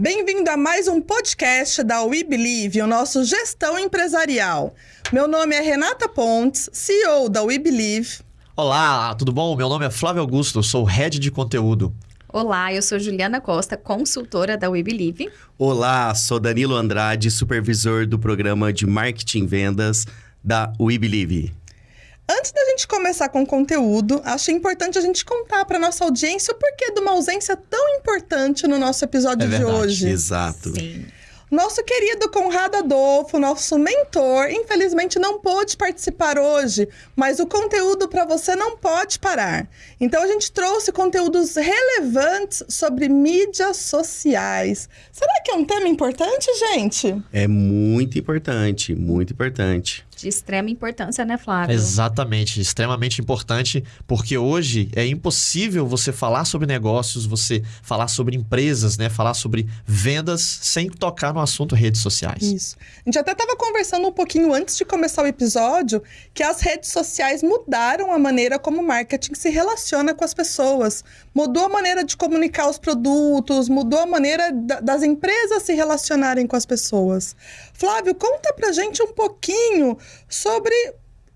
Bem-vindo a mais um podcast da We Believe, o nosso Gestão Empresarial. Meu nome é Renata Pontes, CEO da We Believe. Olá, tudo bom? Meu nome é Flávio Augusto, sou Head de Conteúdo. Olá, eu sou Juliana Costa, consultora da We Believe. Olá, sou Danilo Andrade, supervisor do programa de marketing e vendas da We Believe. Antes da gente começar com o conteúdo, acho importante a gente contar para nossa audiência o porquê de uma ausência tão importante no nosso episódio É de verdade, hoje. Exato. Sim. Nosso querido Conrado Adolfo, nosso mentor, infelizmente não pôde participar hoje, mas o conteúdo para você não pode parar. Então a gente trouxe conteúdos relevantes sobre mídias sociais. Será que é um tema importante, gente? É muito importante, muito importante. De extrema importância, né, Flávio? Exatamente, extremamente importante, porque hoje é impossível você falar sobre negócios, você falar sobre empresas, né, falar sobre vendas sem tocar no assunto redes sociais. Isso. A gente até estava conversando um pouquinho antes de começar o episódio que as redes sociais mudaram a maneira como o marketing se relaciona com as pessoas. Mudou a maneira de comunicar os produtos, mudou a maneira da- das empresas se relacionarem com as pessoas. Flávio, conta pra gente um pouquinho sobre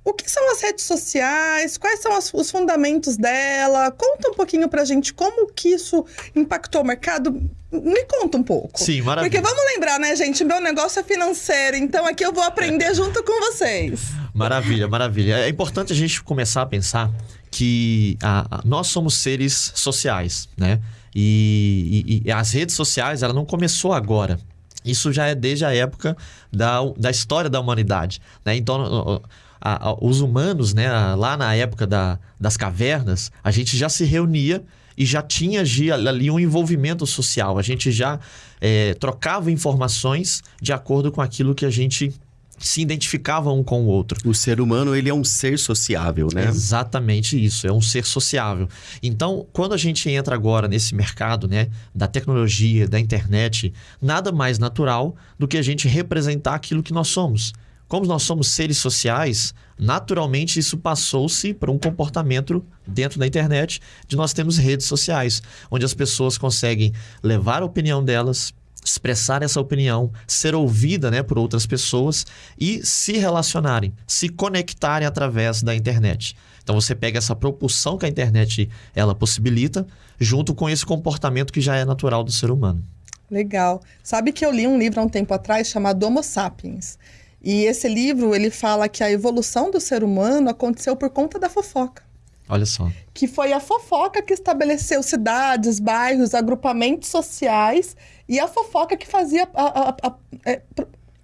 o que são as redes sociais, quais são as- os fundamentos dela. Conta um pouquinho pra gente como que isso impactou o mercado. Me conta um pouco. Sim, maravilha. Porque vamos lembrar, né, gente? Meu negócio é financeiro, então aqui eu vou aprender junto com vocês. Maravilha, maravilha. É importante a gente começar a pensar que a- a- nós somos seres sociais, né? E, e- e as redes sociais, ela não começou agora. Isso já é desde a época da, da história da humanidade, né? Então, a- a- os humanos, né, lá na época da- das cavernas, a gente já se reunia e já tinha ali um envolvimento social. A gente já eh, trocava informações de acordo com aquilo que a gente se identificava um com o outro. O ser humano, ele é um ser sociável, né? Exatamente isso, é um ser sociável. Então, quando a gente entra agora nesse mercado, né, da tecnologia, da internet, nada mais natural do que a gente representar aquilo que nós somos. Como nós somos seres sociais, naturalmente isso passou-se para um comportamento dentro da internet de nós temos redes sociais, onde as pessoas conseguem levar a opinião delas, expressar essa opinião, ser ouvida né, por outras pessoas e se relacionarem, se conectarem através da internet. Então você pega essa propulsão que a internet ela possibilita, junto com esse comportamento que já é natural do ser humano. Legal. Sabe que eu li um livro há um tempo atrás chamado Homo Sapiens. E esse livro, ele fala que a evolução do ser humano aconteceu por conta da fofoca. Olha só. que foi a fofoca que estabeleceu cidades, bairros, agrupamentos sociais e a fofoca que fazia a, a- a- é,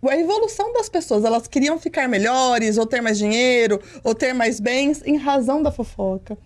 a evolução das pessoas. Elas queriam ficar melhores, ou ter mais dinheiro, ou ter mais bens, em razão da fofoca.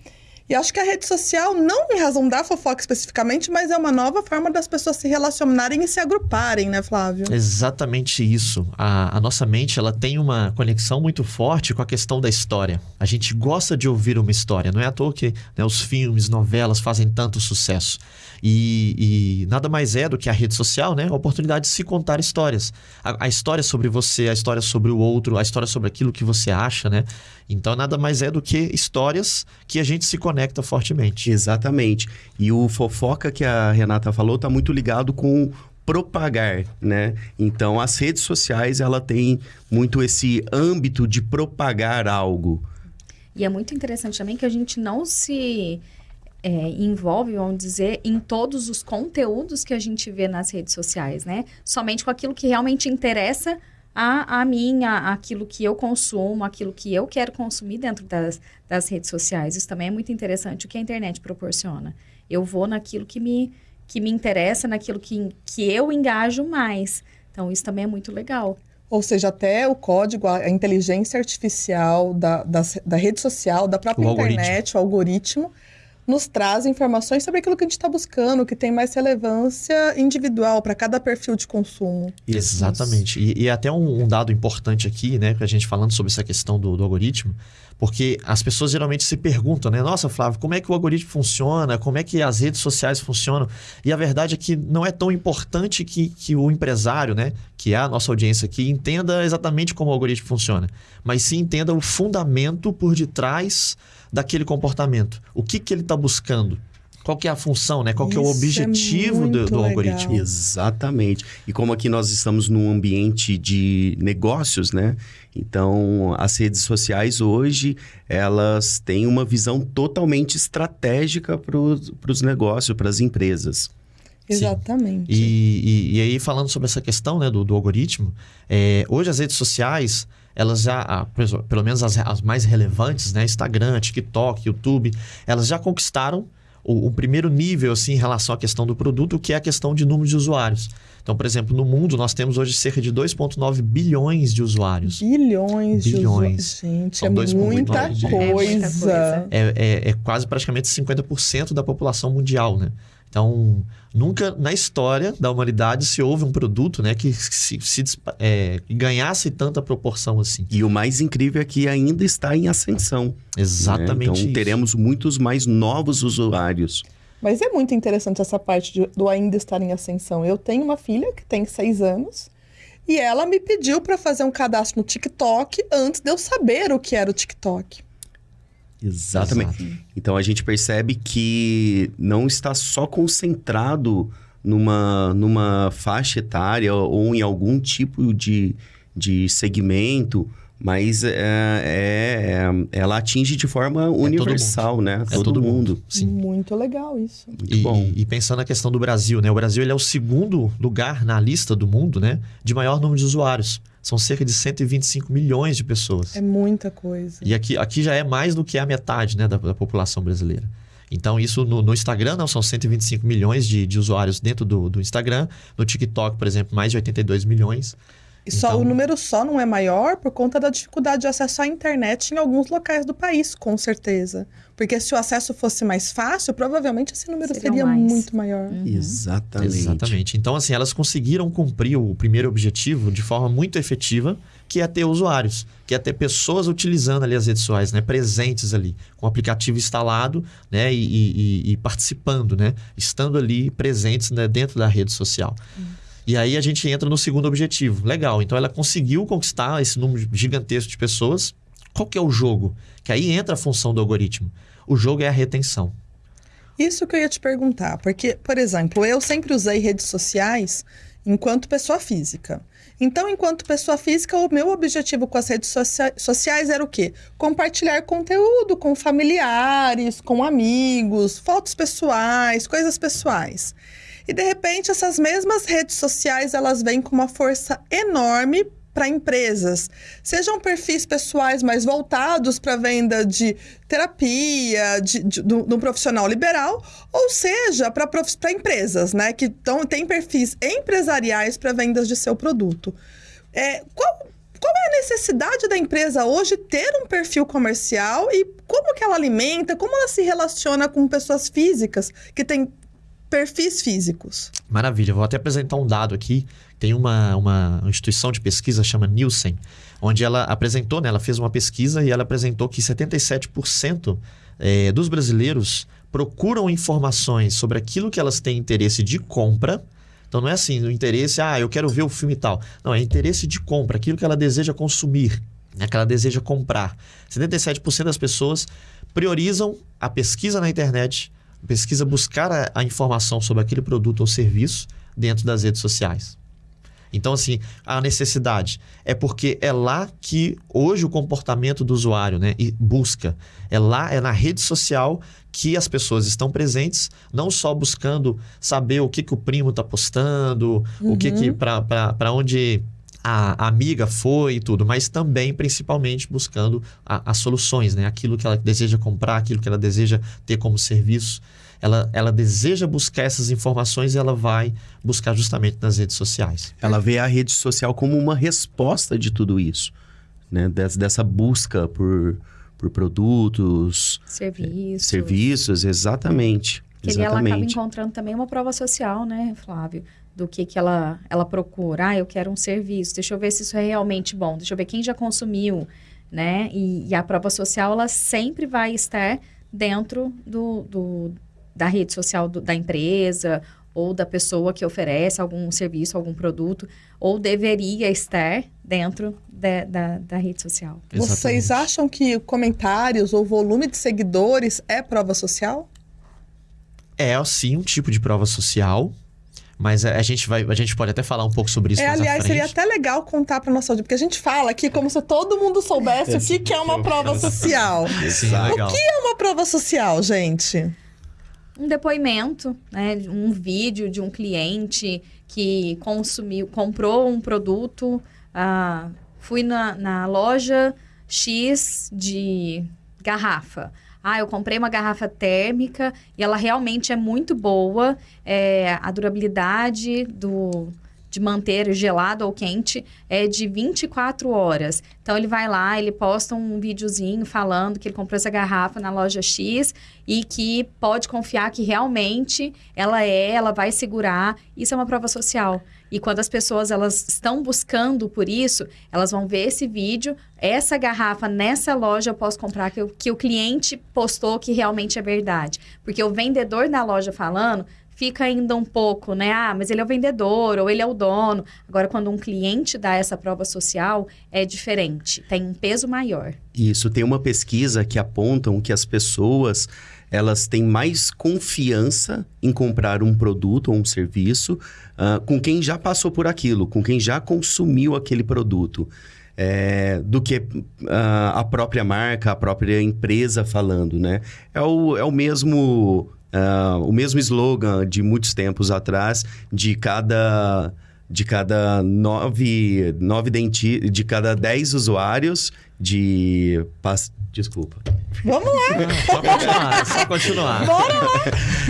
E acho que a rede social, não em razão da fofoca especificamente, mas é uma nova forma das pessoas se relacionarem e se agruparem, né, Flávio? Exatamente isso. A, a nossa mente ela tem uma conexão muito forte com a questão da história. A gente gosta de ouvir uma história. Não é à toa que né, os filmes, novelas fazem tanto sucesso. E, e nada mais é do que a rede social, né? A oportunidade de se contar histórias. A, a história sobre você, a história sobre o outro, a história sobre aquilo que você acha, né? Então nada mais é do que histórias que a gente se conecta fortemente. Exatamente. E o fofoca que a Renata falou tá muito ligado com propagar, né? Então, as redes sociais, ela tem muito esse âmbito de propagar algo. E é muito interessante também que a gente não se é, envolve, vamos dizer, em todos os conteúdos que a gente vê nas redes sociais, né? Somente com aquilo que realmente interessa a, a mim, a- aquilo que eu consumo, aquilo que eu quero consumir dentro das, das redes sociais. Isso também é muito interessante, o que a internet proporciona. Eu vou naquilo que me, que me interessa, naquilo que, que eu engajo mais. Então, isso também é muito legal. Ou seja, até o código, a inteligência artificial da, das- da rede social, da própria O algoritmo. internet, o algoritmo, nos traz informações sobre aquilo que a gente está buscando, que tem mais relevância individual para cada perfil de consumo. Exatamente. E, e até um, um dado importante aqui, né, que a gente falando sobre essa questão do, do algoritmo, porque as pessoas geralmente se perguntam, né? Nossa, Flávio, como é que o algoritmo funciona? Como é que as redes sociais funcionam? E a verdade é que não é tão importante que, que o empresário, né, que é a nossa audiência aqui, entenda exatamente como o algoritmo funciona, mas sim entenda o fundamento por detrás daquele comportamento. O que, que ele está buscando? qual que é a função, né? Qual que é o é objetivo do, muito do legal. algoritmo. Exatamente. E como aqui nós estamos num ambiente de negócios, né? Então, as redes sociais hoje, elas têm uma visão totalmente estratégica para os negócios, para as empresas. Exatamente. E, e, e aí, falando sobre essa questão né, do, do algoritmo, é, hoje as redes sociais, elas já, pelo menos as, as mais relevantes, né, Instagram, TikTok, YouTube, elas já conquistaram o, o primeiro nível assim, em relação à questão do produto, que é a questão de número de usuários. Então, por exemplo, no mundo nós temos hoje cerca de 2,9 bilhões de usuários. Bilhões, Bilhões. de usuários. Gente, São é 2,9 muita bilhões de- coisa. É muita coisa. É, é- é quase praticamente 50% da população mundial, né? Então, nunca na história da humanidade se houve um produto né, que se, se é, ganhasse tanta proporção assim. E o mais incrível é que ainda está em ascensão. né? Exatamente Então, isso. teremos muitos mais novos usuários. Mas é muito interessante essa parte de- do ainda estar em ascensão. Eu tenho uma filha que tem seis anos e ela me pediu para fazer um cadastro no TikTok antes de eu saber o que era o TikTok. Exatamente. Então a gente percebe que não está só concentrado numa, numa faixa etária ou em algum tipo de, de segmento, mas é, é- ela atinge de forma universal, né? É todo mundo. Sim. Muito legal isso. Muito E, bom. e pensando na questão do Brasil, né? O Brasil ele é o segundo lugar na lista do mundo, né? De maior número de usuários. São cerca de 125 milhões de pessoas. É muita coisa. E aqui, aqui já é mais do que a metade né, da, da população brasileira. Então, isso no, no Instagram, não, são 125 milhões de, de usuários dentro do, do Instagram. No TikTok, por exemplo, mais de 82 milhões. E só Então- o número só não é maior por conta da dificuldade de acesso à internet em alguns locais do país, com certeza. Porque se o acesso fosse mais fácil, provavelmente esse número Seria seria mais. muito maior. Exatamente. Exatamente. Então, assim, elas conseguiram cumprir o primeiro objetivo de forma muito efetiva, que é ter usuários, que é ter pessoas utilizando ali as redes sociais, né? Presentes ali, com o aplicativo instalado, né? E, e- e- participando, né? Estando ali presentes né? dentro da rede social. E aí a gente entra no segundo objetivo. Legal, então ela conseguiu conquistar esse número gigantesco de pessoas. Qual que é o jogo? Que aí entra a função do algoritmo. O jogo é a retenção. Isso que eu ia te perguntar, porque, por exemplo, eu sempre usei redes sociais enquanto pessoa física. Então, enquanto pessoa física, o meu objetivo com as redes socia- sociais era o quê? Compartilhar conteúdo com familiares, com amigos, fotos pessoais, coisas pessoais. E de repente, essas mesmas redes sociais, elas vêm com uma força enorme para empresas, sejam perfis pessoais mais voltados para venda de terapia, de, de, de um profissional liberal, ou seja, para empresas, né, que tão, têm perfis empresariais para vendas de seu produto. É, qual, qual é a necessidade da empresa hoje ter um perfil comercial e como que ela alimenta, como ela se relaciona com pessoas físicas que têm perfis físicos? Maravilha, vou até apresentar um dado aqui. Tem uma, uma instituição de pesquisa chama Nielsen, onde ela apresentou, né, ela fez uma pesquisa e ela apresentou que 77% eh, dos brasileiros procuram informações sobre aquilo que elas têm interesse de compra. Então não é assim, o interesse, ah, eu quero ver o filme tal. Não, é interesse de compra, aquilo que ela deseja consumir, né, que ela deseja comprar. 77% das pessoas priorizam a pesquisa na internet, pesquisa buscar a, a informação sobre aquele produto ou serviço dentro das redes sociais. Então, assim, a necessidade é porque é lá que hoje o comportamento do usuário né, busca. É lá, é na rede social que as pessoas estão presentes, não só buscando saber o que, que o primo está postando, o que, que para onde a, amiga foi e tudo, mas também, principalmente, buscando as soluções, né? aquilo que ela deseja comprar, aquilo que ela deseja ter como serviço. Ela, ela deseja buscar essas informações e ela vai buscar justamente nas redes sociais. Ela vê a rede social como uma resposta de tudo isso, né? Des- dessa busca por, por produtos, Serviço. serviços, exatamente. Que ali ela acaba exatamente. encontrando também uma prova social, né, Flávio? Do que, que ela, ela procura. Ah, eu quero um serviço. Deixa eu ver se isso é realmente bom. Deixa eu ver quem já consumiu, né? E, e a prova social, ela sempre vai estar dentro do, do- da rede social do- da empresa ou da pessoa que oferece algum serviço, algum produto, ou deveria estar dentro da, da, da rede social. Vocês Exatamente. acham que comentários ou volume de seguidores é prova social? É, sim, um tipo de prova social. Mas a gente, vai, a gente pode até falar um pouco sobre isso É, mais aliás, seria até legal contar para nossa audiência, porque a gente fala aqui como se todo mundo soubesse o que, que é uma prova social. Sim, Exato. legal. É uma prova social, gente. um depoimento, né, um vídeo de um cliente que consumiu, comprou um produto, ah, fui na, na loja X de garrafa. Ah, eu comprei uma garrafa térmica e ela realmente é muito boa. É, a durabilidade do, de manter gelado ou quente é de 24 horas. Então ele vai lá, ele posta um videozinho falando que ele comprou essa garrafa na loja X e que pode confiar que realmente ela é, ela vai segurar. Isso é uma prova social. E quando as pessoas elas estão buscando por isso, elas vão ver esse vídeo, essa garrafa nessa loja eu posso comprar que, o- que o cliente postou que realmente é verdade. Porque o vendedor da loja falando fica ainda um pouco, né? Ah, mas ele é o vendedor ou ele é o dono. Agora, quando um cliente dá essa prova social, é diferente, tem um peso maior. Isso, tem uma pesquisa que apontam que as pessoas elas têm mais confiança em comprar um produto ou um serviço ah, com quem já passou por aquilo, com quem já consumiu aquele produto, é, do que ah, a própria marca, a própria empresa falando, né? É o, é o mesmo ah, o mesmo slogan de muitos tempos atrás, de cada de cada nove, nove denti de cada dez usuários de pas- desculpa Vamos lá. Só continuar, só continuar. Bora lá.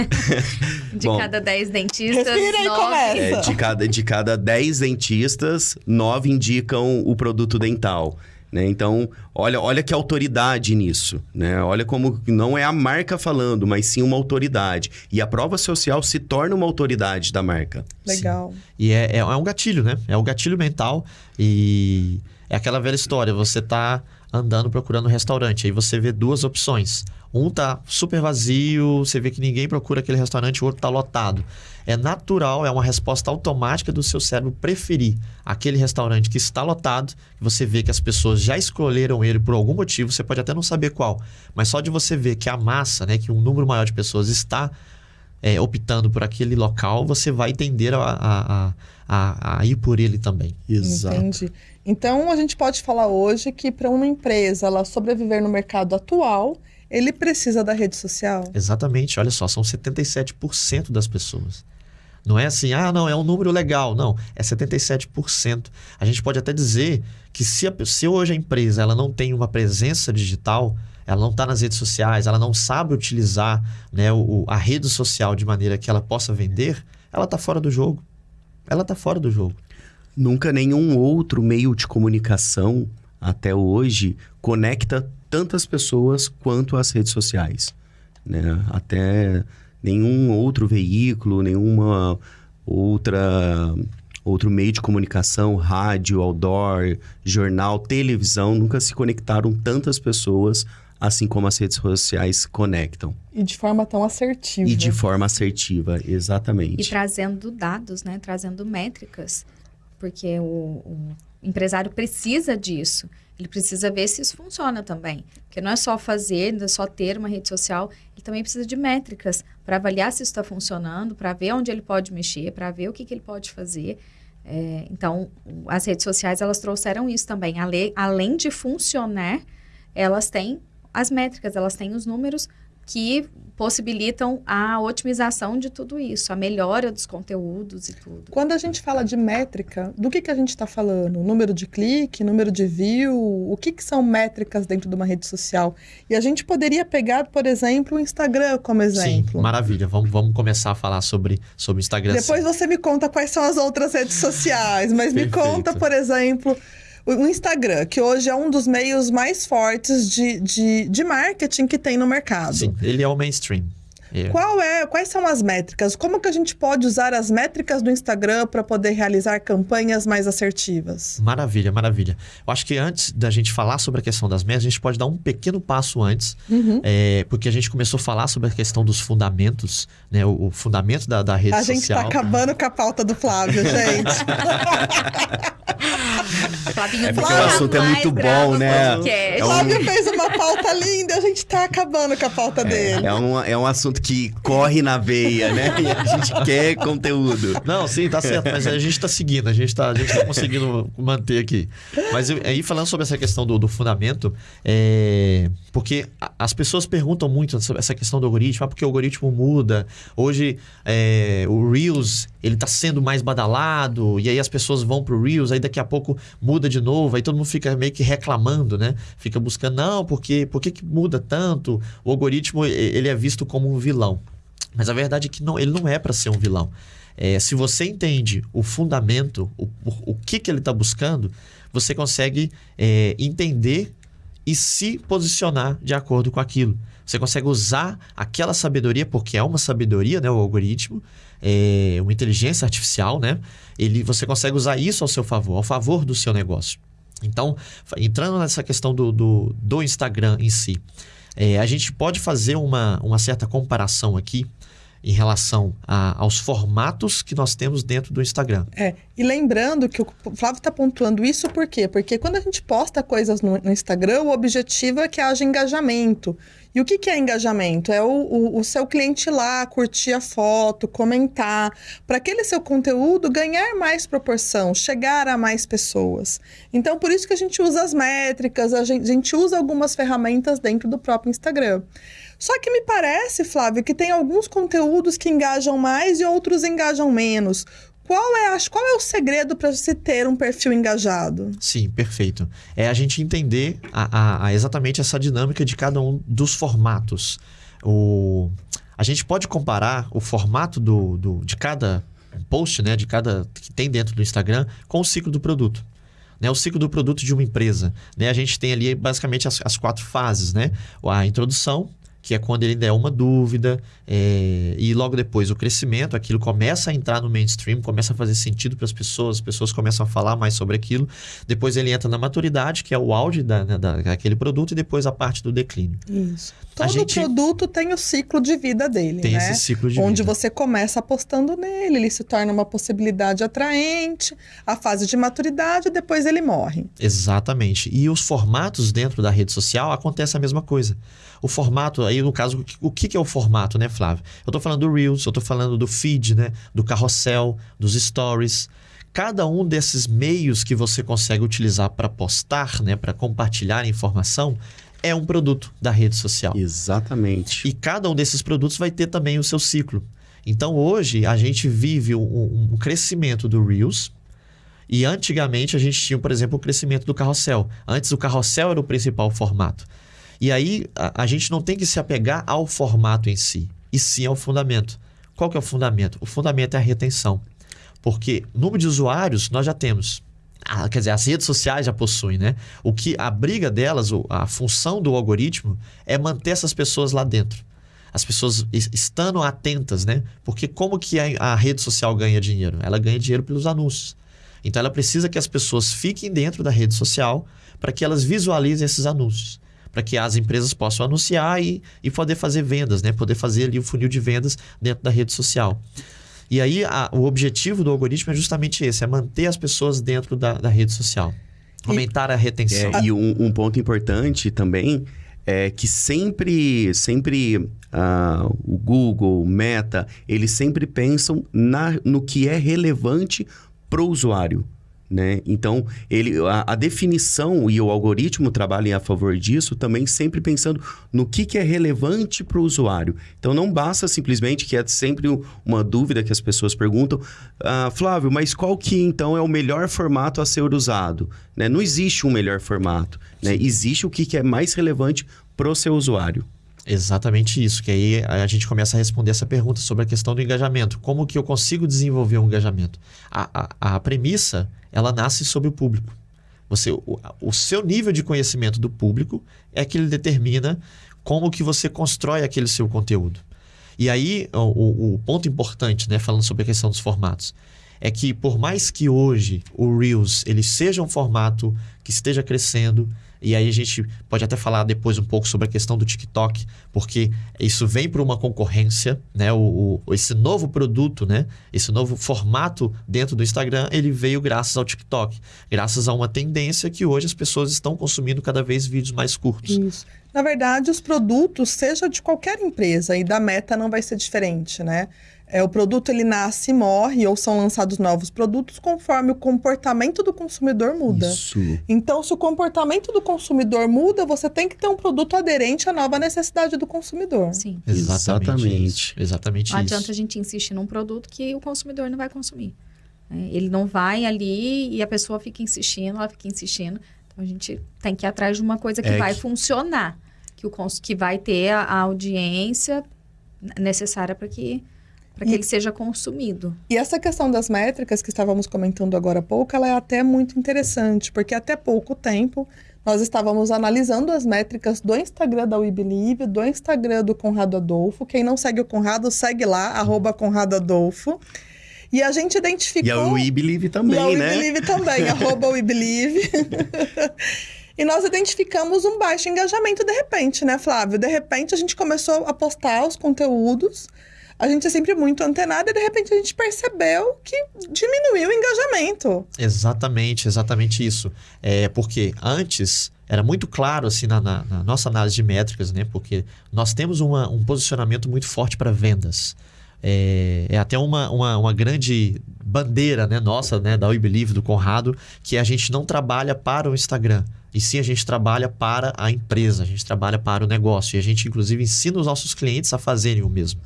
De Bom. cada 10 dentistas, Respira e nove- começa. É, de, cada, de cada 10 dentistas, 9 indicam o produto dental. Né? Então, olha, olha que autoridade nisso. Né? Olha como não é a marca falando, mas sim uma autoridade. E a prova social se torna uma autoridade da marca. Legal. E é, é, é um gatilho, né? É um gatilho mental e é aquela velha história. Você tá andando procurando um restaurante, aí você vê duas opções. Um tá super vazio, você vê que ninguém procura aquele restaurante, o outro tá lotado. É natural, é uma resposta automática do seu cérebro preferir aquele restaurante que está lotado. Você vê que as pessoas já escolheram ele por algum motivo, você pode até não saber qual, mas só de você ver que a massa, né, que um número maior de pessoas está é, optando por aquele local, você vai tender a, a, a, a, a ir por ele também. Entendi. Então a gente pode falar hoje que para uma empresa ela sobreviver no mercado atual, ele precisa da rede social. Exatamente, olha só, são 77% das pessoas. Não é assim, ah, não, é um número legal. Não, é 77%. A gente pode até dizer que se, a, se hoje a empresa ela não tem uma presença digital, ela não está nas redes sociais, ela não sabe utilizar né, o, a rede social de maneira que ela possa vender, ela está fora do jogo. Ela está fora do jogo. Nunca nenhum outro meio de comunicação, até hoje, conecta tantas pessoas quanto as redes sociais. Né? Até nenhum outro veículo, nenhuma outra outro meio de comunicação, rádio, outdoor, jornal, televisão, nunca se conectaram tantas pessoas assim como as redes sociais conectam. E de forma tão assertiva. E de forma assertiva, exatamente. E trazendo dados, né? Trazendo métricas. Porque o, o empresário precisa disso. Ele precisa ver se isso funciona também. Porque não é só fazer, não é só ter uma rede social. Ele também precisa de métricas para avaliar se isso está funcionando, para ver onde ele pode mexer, para ver o que, que ele pode fazer. É, então, as redes sociais, elas trouxeram isso também. Além de funcionar, elas têm as métricas, elas têm os números que possibilitam a otimização de tudo isso, a melhora dos conteúdos e tudo. Quando a gente fala de métrica, do que, que a gente está falando? Número de clique, número de view? O que, que são métricas dentro de uma rede social? E a gente poderia pegar, por exemplo, o Instagram como exemplo. Sim, maravilha. Vamos, vamos começar a falar sobre sobre o Instagram. Depois você me conta quais são as outras redes sociais, mas me conta, por exemplo, o Instagram, que hoje é um dos meios mais fortes de, de, de marketing que tem no mercado. Sim, ele é o mainstream. É. Qual é, quais são as métricas? Como que a gente pode usar as métricas do Instagram para poder realizar campanhas mais assertivas? Maravilha, maravilha. Eu acho que antes da gente falar sobre a questão das metas, a gente pode dar um pequeno passo antes, Uhum. é, porque a gente começou a falar sobre a questão dos fundamentos, né? O, o fundamento da, da rede A gente social. está acabando com a pauta do Flávio, gente. Flavinho É porque nunca o assunto é muito bom, né? É um- Flávio fez uma pauta linda, a gente tá acabando com a pauta dele. É um, é um assunto que corre na veia, né? E a gente quer conteúdo. Não, sim, tá certo, mas a gente tá seguindo, a gente tá, a gente tá conseguindo manter aqui. Mas eu- aí falando sobre essa questão do, do fundamento, é, porque as pessoas perguntam muito sobre essa questão do algoritmo, ah, porque o algoritmo muda. Hoje é, o Reels ele tá sendo mais badalado, e aí as pessoas vão pro Reels, aí daqui a pouco muda de novo, aí todo mundo fica meio que reclamando, né? Fica buscando, não, porque por que, que muda tanto? O algoritmo ele é visto como um vilão. Mas a verdade é que não, ele não é para ser um vilão. É, se você entende o fundamento, o, o, o que, que ele está buscando, você consegue é, entender e se posicionar de acordo com aquilo. Você consegue usar aquela sabedoria, porque é uma sabedoria, né, o algoritmo, é uma inteligência artificial, né? Ele, você consegue usar isso ao seu favor, ao favor do seu negócio. Então, entrando nessa questão do, do, do Instagram em si, é, a gente pode fazer uma, uma certa comparação aqui em relação a- aos formatos que nós temos dentro do Instagram. É, e lembrando que o Flávio está pontuando isso por quê? Porque quando a gente posta coisas no, no Instagram, o objetivo é que haja engajamento. E o que, que é engajamento? É o, o, o seu cliente lá, curtir a foto, comentar, para aquele seu conteúdo ganhar mais proporção, chegar a mais pessoas. Então, por isso que a gente usa as métricas, a gente, a gente usa algumas ferramentas dentro do próprio Instagram. Só que me parece, Flávio, que tem alguns conteúdos que engajam mais e outros engajam menos. Qual é, qual é o segredo para se ter um perfil engajado? Sim, perfeito. É a gente entender a- a exatamente essa dinâmica de cada um dos formatos. O, a gente pode comparar o formato do, do- de cada post, né, de cada que tem dentro do Instagram, com o ciclo do produto. Né, o ciclo do produto de uma empresa. Né? A gente tem ali basicamente as, as quatro fases, né? A introdução, que é quando ele ainda é uma dúvida, é, e logo depois o crescimento, aquilo começa a entrar no mainstream, começa a fazer sentido para as pessoas, as pessoas começam a falar mais sobre aquilo. Depois ele entra na maturidade, que é o auge da, né, da- daquele produto, e depois a parte do declínio. Isso. Todo gente- produto tem o ciclo de vida dele, Tem né? esse ciclo de Onde vida. você começa apostando nele, ele se torna uma possibilidade atraente, a fase de maturidade, depois ele morre. Exatamente. E os formatos dentro da rede social acontece a mesma coisa. O formato, aí no caso, o que- é o formato, né, Flávio? Eu estou falando do Reels, eu estou falando do feed, né? Do carrossel, dos stories. Cada um desses meios que você consegue utilizar para postar, né, para compartilhar informação, é um produto da rede social. Exatamente. E cada um desses produtos vai ter também o seu ciclo. Então hoje a gente vive um, um crescimento do Reels. E antigamente a gente tinha, por exemplo, o crescimento do carrossel. Antes o carrossel era o principal formato. E aí a, a gente não tem que se apegar ao formato em si, e sim ao fundamento. Qual que é o fundamento? O fundamento é a retenção. Porque número de usuários nós já temos. Ah, quer dizer, as redes sociais já possuem, né? O que a briga delas, a função do algoritmo é manter essas pessoas lá dentro. As pessoas es- estando atentas, né? Porque como que a rede social ganha dinheiro? Ela ganha dinheiro pelos anúncios. Então ela precisa que as pessoas fiquem dentro da rede social para que elas visualizem esses anúncios. Para que as empresas possam anunciar e, e poder fazer vendas, né? Poder fazer ali o funil de vendas dentro da rede social. E aí a- o objetivo do algoritmo é justamente esse, é manter as pessoas dentro da, da rede social. Aumentar a retenção. É, e um, um ponto importante também é que sempre, sempre ah, o Google, o Meta, eles sempre pensam na, no que é relevante para o usuário. Né? Então, ele, a, a definição e o algoritmo trabalham a favor disso também sempre pensando no que, que é relevante para o usuário. Então, não basta simplesmente, que é sempre um- uma dúvida que as pessoas perguntam, "Ah, Flávio, mas qual que então é o melhor formato a ser usado? Né? Não existe um melhor formato. Né? Existe o que, que é mais relevante para o seu usuário. Exatamente isso, que aí a gente começa a responder essa pergunta sobre a questão do engajamento. Como que eu consigo desenvolver um engajamento? A, a, a premissa, ela nasce sobre o público. Você, o, o seu nível de conhecimento do público é que ele determina como que você constrói aquele seu conteúdo. E aí, o, o- ponto importante, né, falando sobre a questão dos formatos, é que por mais que hoje o Reels ele seja um formato que esteja crescendo. E aí a gente pode até falar depois um pouco sobre a questão do TikTok, porque isso vem para uma concorrência, né? O, o, esse novo produto, né? Esse novo formato dentro do Instagram, ele veio graças ao TikTok, graças a uma tendência que hoje as pessoas estão consumindo cada vez vídeos mais curtos. Isso. Na verdade, os produtos, seja de qualquer empresa, e da Meta não vai ser diferente, né? É, o produto ele nasce e morre, ou são lançados novos produtos conforme o comportamento do consumidor muda. Isso. Então, se o comportamento do consumidor muda, você tem que ter um produto aderente à nova necessidade do consumidor. Sim. Exatamente. Exatamente. isso. Exatamente Não isso. adianta a gente insistir num produto que o consumidor não vai consumir. né? Ele não vai ali e a pessoa fica insistindo, ela fica insistindo. Então a gente tem que ir atrás de uma coisa que É vai que- funcionar, que, o cons- que vai ter a audiência necessária para que, para que E- ele seja consumido. E essa questão das métricas que estávamos comentando agora há pouco, ela é até muito interessante, porque até pouco tempo nós estávamos analisando as métricas do Instagram da We Believe, do Instagram do Conrado Adolfo. Quem não segue o Conrado, segue lá, arroba Conrado Adolfo. E a gente identificou... E a We Believe também, e a We né? Believe também, arroba We Believe. E nós identificamos um baixo engajamento de repente, né, Flávio? De repente a gente começou a postar os conteúdos. A gente é sempre muito antenado e de repente a gente percebeu que diminuiu o engajamento. Exatamente, exatamente isso. É porque antes era muito claro assim na, na- na nossa análise de métricas, né? Porque nós temos uma- um posicionamento muito forte para vendas. É, é até uma, uma, uma grande bandeira né, nossa, né, da We Believe, do Conrado, que a gente não trabalha para o Instagram. E sim, a gente trabalha para a empresa, a gente trabalha para o negócio. E a gente, inclusive, ensina os nossos clientes a fazerem o mesmo.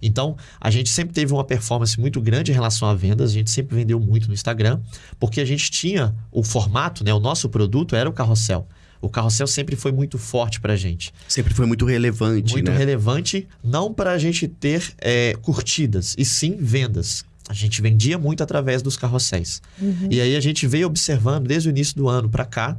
Então, a gente sempre teve uma performance muito grande em relação a vendas, a gente sempre vendeu muito no Instagram, porque a gente tinha o formato, né? O nosso produto era o carrossel. O carrossel sempre foi muito forte para a gente. Sempre foi muito relevante, Muito né? relevante, não para a gente ter é, curtidas, e sim vendas. A gente vendia muito através dos carrosséis. E aí a gente veio observando desde o início do ano para cá.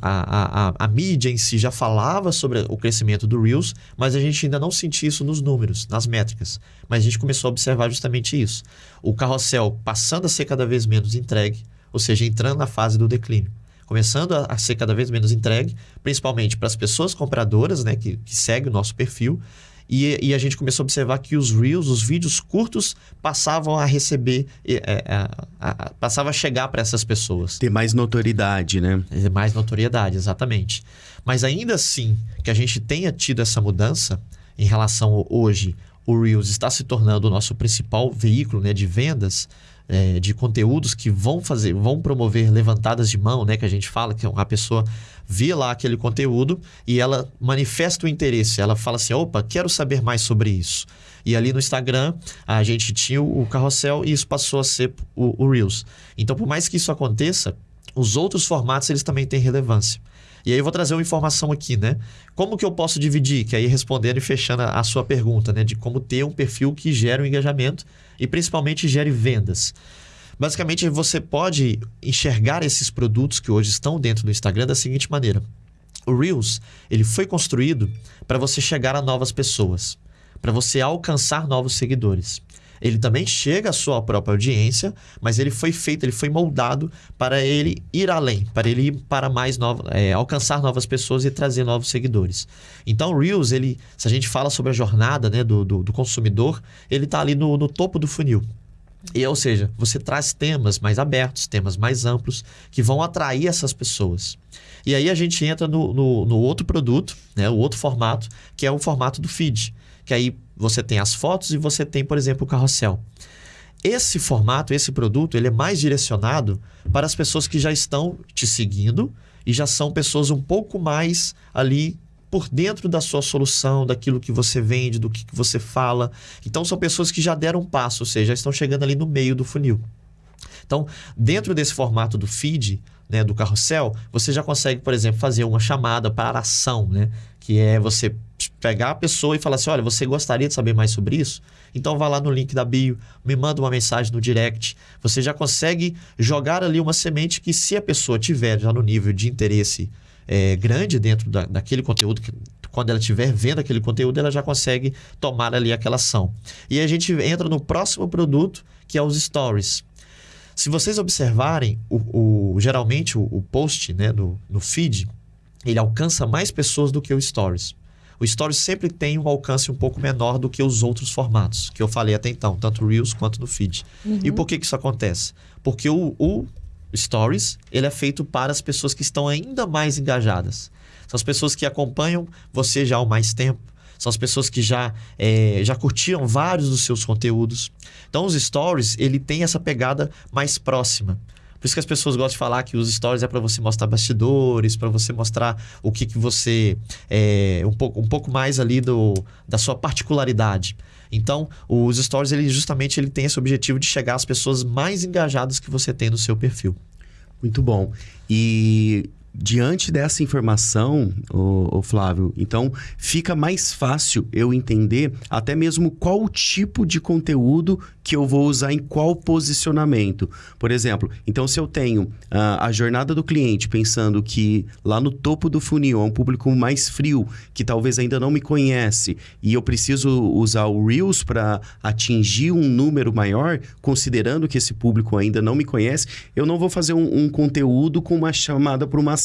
A, a, a, a mídia em si já falava sobre o crescimento do Reels, mas a gente ainda não sentia isso nos números, nas métricas. Mas a gente começou a observar justamente isso. O carrossel passando a ser cada vez menos entregue, ou seja, entrando na fase do declínio. Começando a, a ser cada vez menos entregue, principalmente para as pessoas compradoras, né, que, que seguem o nosso perfil. E, e a gente começou a observar que os Reels, os vídeos curtos, passavam a receber, é, é, a- a- a- passavam a chegar para essas pessoas. Ter mais notoriedade, né? É Mais notoriedade, exatamente. Mas ainda assim, que a gente tenha tido essa mudança em relação ao hoje, o Reels está se tornando o nosso principal veículo né, de vendas é, de conteúdos que vão fazer, vão promover levantadas de mão, né? Que a gente fala que a pessoa vê lá aquele conteúdo e ela manifesta o interesse. Ela fala assim: opa, quero saber mais sobre isso. E ali no Instagram, a gente tinha o carrossel e isso passou a ser o, o Reels. Então, por mais que isso aconteça, os outros formatos eles também têm relevância. E aí eu vou trazer uma informação aqui, né? Como que eu posso dividir? Que aí respondendo e fechando a sua pergunta, né? De como ter um perfil que gere um engajamento e principalmente gere vendas. Basicamente, você pode enxergar esses produtos que hoje estão dentro do Instagram da seguinte maneira. O Reels, ele foi construído para você chegar a novas pessoas, para você alcançar novos seguidores. Ele também chega à sua própria audiência, mas ele foi feito, ele foi moldado para ele ir além, para ele ir para mais novo, é, alcançar novas pessoas e trazer novos seguidores. Então, Reels, ele, se a gente fala sobre a jornada né, do, do, do consumidor, ele está ali no, no topo do funil. E, ou seja, você traz temas mais abertos, temas mais amplos, que vão atrair essas pessoas. E aí a gente entra no, no, no outro produto, né, o outro formato, que é o formato do feed. Que aí você tem as fotos e você tem, por exemplo, o carrossel. Esse formato, esse produto, ele é mais direcionado para as pessoas que já estão te seguindo e já são pessoas um pouco mais ali por dentro da sua solução, daquilo que você vende, do que que você fala. Então são pessoas que já deram um passo, ou seja, já estão chegando ali no meio do funil. Então, dentro desse formato do feed, né, do carrossel, você já consegue, por exemplo, fazer uma chamada para ação, né? Que é você pegar a pessoa e falar assim: olha, você gostaria de saber mais sobre isso? Então vá lá no link da bio, me manda uma mensagem no direct. Você já consegue jogar ali uma semente que, se a pessoa tiver já no nível de interesse é, grande dentro da, daquele conteúdo, que, quando ela estiver vendo aquele conteúdo, ela já consegue tomar ali aquela ação. E a gente entra no próximo produto, que é os stories. Se vocês observarem, o, o- geralmente o, o post né, no, no feed, ele alcança mais pessoas do que o Stories. O Stories sempre tem um alcance um pouco menor do que os outros formatos, que eu falei até então, tanto Reels quanto no feed. E por que, que isso acontece? Porque o, o Stories ele é feito para as pessoas que estão ainda mais engajadas. São as pessoas que acompanham você já há mais tempo. São as pessoas que já, eh, já curtiram vários dos seus conteúdos. Então, os stories, ele tem essa pegada mais próxima. Por isso que as pessoas gostam de falar que os stories é para você mostrar bastidores, para você mostrar o que, que você. É, um, pouco, um pouco mais ali do, da sua particularidade. Então, os stories, ele justamente ele tem esse objetivo de chegar às pessoas mais engajadas que você tem no seu perfil. Muito bom. E diante dessa informação, ô Flávio, então fica mais fácil eu entender até mesmo qual tipo de conteúdo que eu vou usar em qual posicionamento. Por exemplo, então se eu tenho ah, a jornada do cliente pensando que lá no topo do funil é um público mais frio, que talvez ainda não me conhece, e eu preciso usar o Reels para atingir um número maior, considerando que esse público ainda não me conhece, eu não vou fazer um, um conteúdo com uma chamada para uma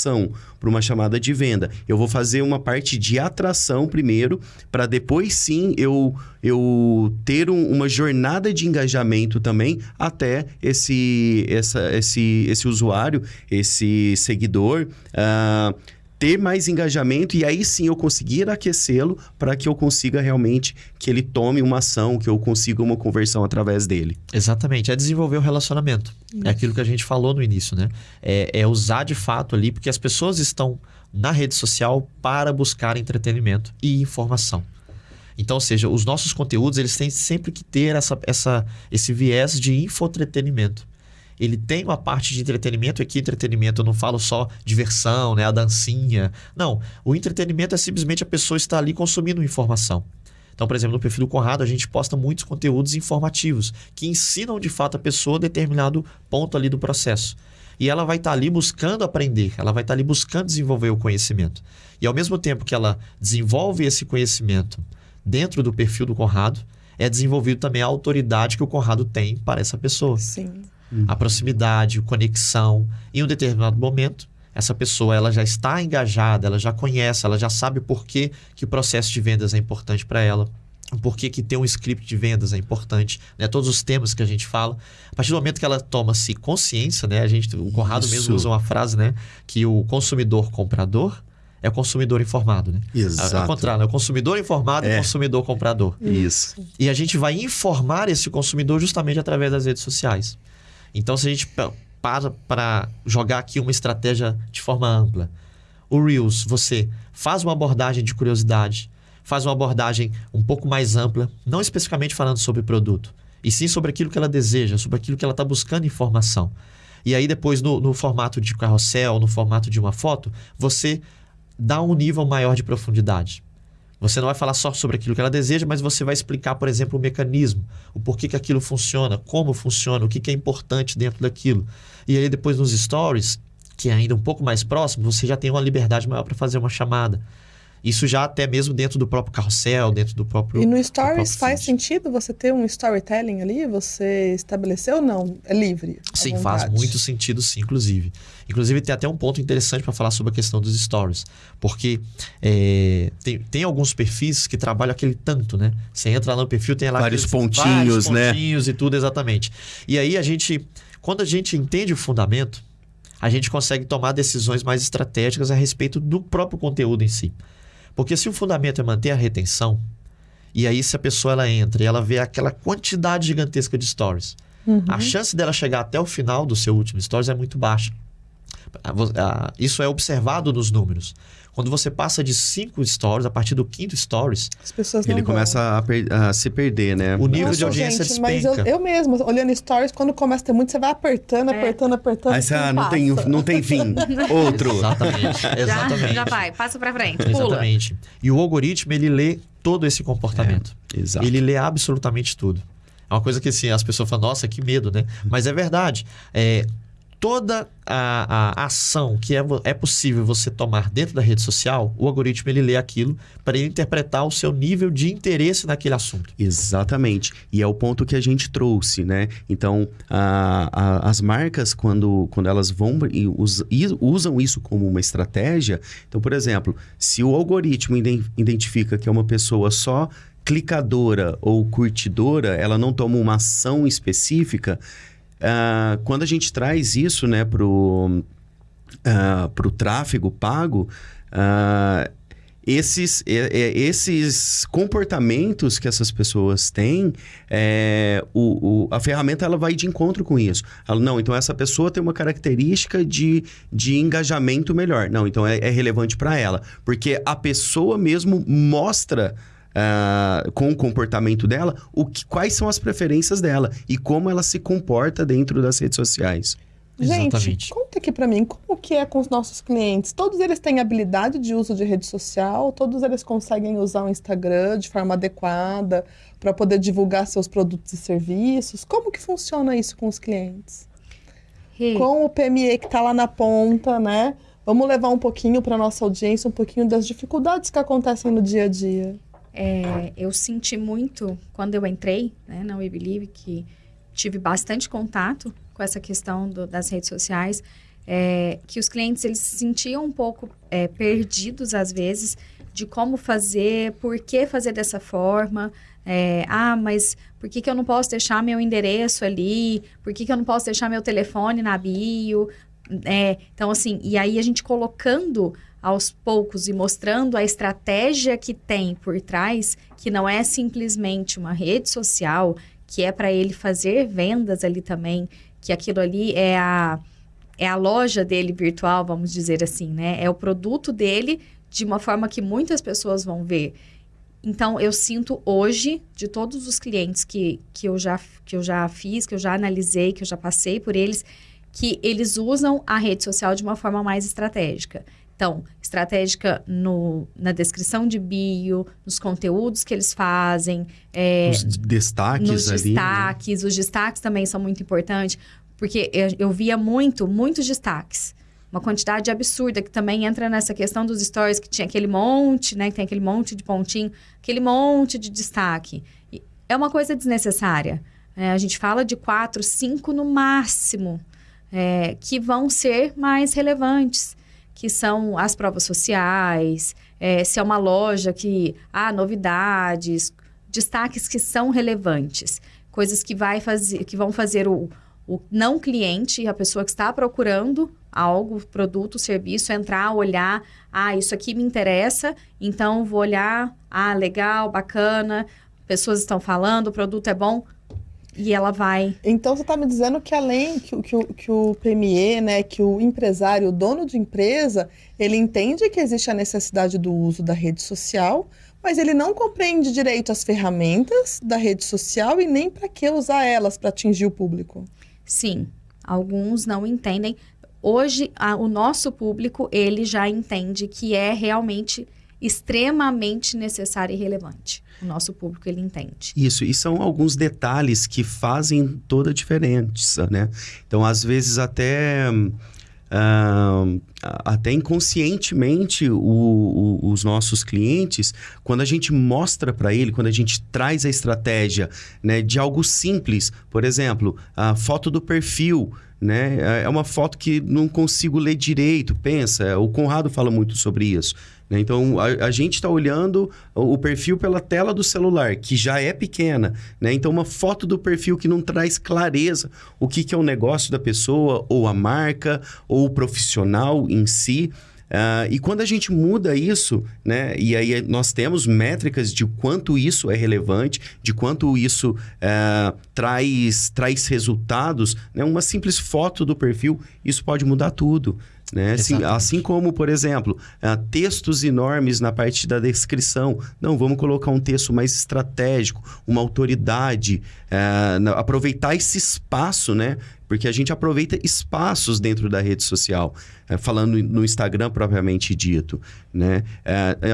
para uma chamada de venda. Eu vou fazer uma parte de atração primeiro, para depois sim eu, eu ter um- uma jornada de engajamento também até esse, essa, esse, esse usuário, esse seguidor. ah, ter mais engajamento e aí sim eu conseguir aquecê-lo para que eu consiga realmente que ele tome uma ação, que eu consiga uma conversão através dele. Exatamente, é desenvolver o relacionamento. É aquilo que a gente falou no início, né? É, é usar de fato ali, porque as pessoas estão na rede social para buscar entretenimento e informação. Então, ou seja, os nossos conteúdos, eles têm sempre que ter essa, essa, esse viés de infotretenimento. Ele tem uma parte de entretenimento, e aqui entretenimento eu não falo só diversão, né, a dancinha. Não, o entretenimento é simplesmente a pessoa estar ali consumindo informação. Então, por exemplo, no perfil do Conrado, a gente posta muitos conteúdos informativos que ensinam de fato a pessoa determinado ponto ali do processo. E ela vai estar ali buscando aprender, ela vai estar ali buscando desenvolver o conhecimento. E ao mesmo tempo que ela desenvolve esse conhecimento dentro do perfil do Conrado, é desenvolvido também a autoridade que o Conrado tem para essa pessoa Sim. A proximidade, a conexão. Em um determinado momento, essa pessoa ela já está engajada, ela já conhece, ela já sabe por que, que o processo de vendas é importante para ela. Por que, que ter um script de vendas é importante, né? Todos os temas que a gente fala. A partir do momento que ela toma-se consciência, né? A gente, o Conrado Isso. mesmo usa uma frase, né? Que o consumidor comprador é o consumidor informado, né? Exato. Ao contrário, né? o consumidor informado é É. o consumidor comprador. Isso. E a gente vai informar esse consumidor justamente através das redes sociais. Então, se a gente pa- para para jogar aqui uma estratégia de forma ampla, o Reels, você faz uma abordagem de curiosidade, faz uma abordagem um pouco mais ampla, não especificamente falando sobre produto, e sim sobre aquilo que ela deseja, sobre aquilo que ela está buscando informação. E aí, depois, no, no formato de carrossel, no formato de uma foto, você dá um nível maior de profundidade. Você não vai falar só sobre aquilo que ela deseja, mas você vai explicar, por exemplo, o mecanismo, o porquê que aquilo funciona, como funciona, o que, que é importante dentro daquilo. E aí depois nos stories, que é ainda um pouco mais próximo, você já tem uma liberdade maior para fazer uma chamada. Isso já até mesmo dentro do próprio carrossel, dentro do próprio. E no Stories faz sentido você ter um storytelling ali? Você estabeleceu ou não? É livre? Sim, faz muito sentido, sim, inclusive. Inclusive, tem até um ponto interessante para falar sobre a questão dos stories. Porque é, tem, tem alguns perfis que trabalham aquele tanto, né? Você entra lá no perfil, tem lá Vários aqueles- pontinhos, vários né? pontinhos e tudo, exatamente. E aí a gente, quando a gente entende o fundamento, a gente consegue tomar decisões mais estratégicas a respeito do próprio conteúdo em si. Porque se o fundamento é manter a retenção, e aí se a pessoa ela entra e ela vê aquela quantidade gigantesca de stories, Uhum. a chance dela chegar até o final do seu último stories é muito baixa. Isso é observado nos números. Quando você passa de cinco stories, a partir do quinto stories, As pessoas não Ele vão. começa a, per- a se perder, né? O nível de Nossa, audiência gente, mas eu, despenca. eu mesma, olhando stories, quando começa a ter muito, você vai apertando, É. apertando, apertando. Aí você, ah, não passa. tem, não tem fim. Outro. exatamente, Já, exatamente. já vai, passa pra frente, pula. Exatamente. E o algoritmo, ele lê todo esse comportamento. Exato. Ele lê absolutamente tudo. É uma coisa que assim, as pessoas falam, nossa, que medo, né? Mas é verdade. É, toda a, a ação que é, é possível você tomar dentro da rede social, o algoritmo ele lê aquilo para ele interpretar o seu nível de interesse naquele assunto. Exatamente. E é o ponto que a gente trouxe, né? Então, a, a, as marcas, quando, quando elas vão e, us, e usam isso como uma estratégia, então, por exemplo, se o algoritmo identifica que é uma pessoa só clicadora ou curtidora, ela não toma uma ação específica, Uh, quando a gente traz isso né, para o uh, tráfego pago, uh, esses, esses comportamentos que essas pessoas têm, é, o, o, a ferramenta ela vai de encontro com isso. Ela, não, então essa pessoa tem uma característica de, de engajamento melhor. Não, então é, é relevante para ela. Porque a pessoa mesmo mostra uh, com o comportamento dela, o que, quais são as preferências dela e como ela se comporta dentro das redes sociais. Gente, Exatamente. conta aqui para mim, como que é com os nossos clientes? Todos eles têm habilidade de uso de rede social? Todos eles conseguem usar o Instagram de forma adequada para poder divulgar seus produtos e serviços? Como que funciona isso com os clientes? Hey. Com o PME que está lá na ponta, né? Vamos levar um pouquinho para nossa audiência, um pouquinho das dificuldades que acontecem no dia a dia. É, eu senti muito quando eu entrei né, na We Believe que tive bastante contato com essa questão do, das redes sociais, é, que os clientes eles se sentiam um pouco é, perdidos às vezes de como fazer, por que fazer dessa forma. É, ah, mas por que, que eu não posso deixar meu endereço ali? Por que, que eu não posso deixar meu telefone na bio? É, então, assim, e aí a gente colocando aos poucos e mostrando a estratégia que tem por trás, que não é simplesmente uma rede social, que é para ele fazer vendas ali também, que aquilo ali é a, é a loja dele virtual, vamos dizer assim, né? É o produto dele de uma forma que muitas pessoas vão ver. Então, eu sinto hoje, de todos os clientes que, que, eu já, que eu já fiz, que eu já analisei, que eu já passei por eles, que eles usam a rede social de uma forma mais estratégica. Então, estratégica no, na descrição de bio, nos conteúdos que eles fazem. É, os destaques nos ali. Né? destaques. Né? Os destaques também são muito importantes, porque eu, eu via muito, muitos destaques uma quantidade absurda que também entra nessa questão dos stories que tinha aquele monte, né, que tem aquele monte de pontinho, aquele monte de destaque. E é uma coisa desnecessária. É, a gente fala de quatro, cinco no máximo, é, que vão ser mais relevantes que são as provas sociais, é, se é uma loja que há novidades, destaques que são relevantes, coisas que, vai fazer, que vão fazer o, o não cliente, a pessoa que está procurando algo, produto, serviço, entrar, olhar, ah, isso aqui me interessa, então vou olhar, ah, legal, bacana, pessoas estão falando, o produto é bom, e ela vai. Então você está me dizendo que além que, que, que o PME, né, que o empresário, o dono de empresa, ele entende que existe a necessidade do uso da rede social, mas ele não compreende direito as ferramentas da rede social e nem para que usar elas para atingir o público. Sim, alguns não entendem. Hoje, a, o nosso público, ele já entende que é realmente extremamente necessário e relevante o nosso público ele entende. Isso, e são alguns detalhes que fazem toda a diferença, né? Então, às vezes até... Uh, até inconscientemente o, o, os nossos clientes, quando a gente mostra para ele, quando a gente traz a estratégia né, de algo simples, por exemplo, a foto do perfil, né, é uma foto que não consigo ler direito, pensa, o Conrado fala muito sobre isso. Né? Então, a, a gente está olhando o perfil pela tela do celular, que já é pequena. Né? Então, uma foto do perfil que não traz clareza o que, que é o negócio da pessoa, ou a marca, ou o profissional em si. Uh, e quando a gente muda isso, né, e aí nós temos métricas de quanto isso é relevante, de quanto isso uh, traz, traz resultados, né, uma simples foto do perfil, isso pode mudar tudo. Né? Assim, assim, como, por exemplo, uh, textos enormes na parte da descrição. Não, vamos colocar um texto mais estratégico, uma autoridade, uh, aproveitar esse espaço, né? Porque a gente aproveita espaços dentro da rede social, uh, falando no Instagram propriamente dito. Né?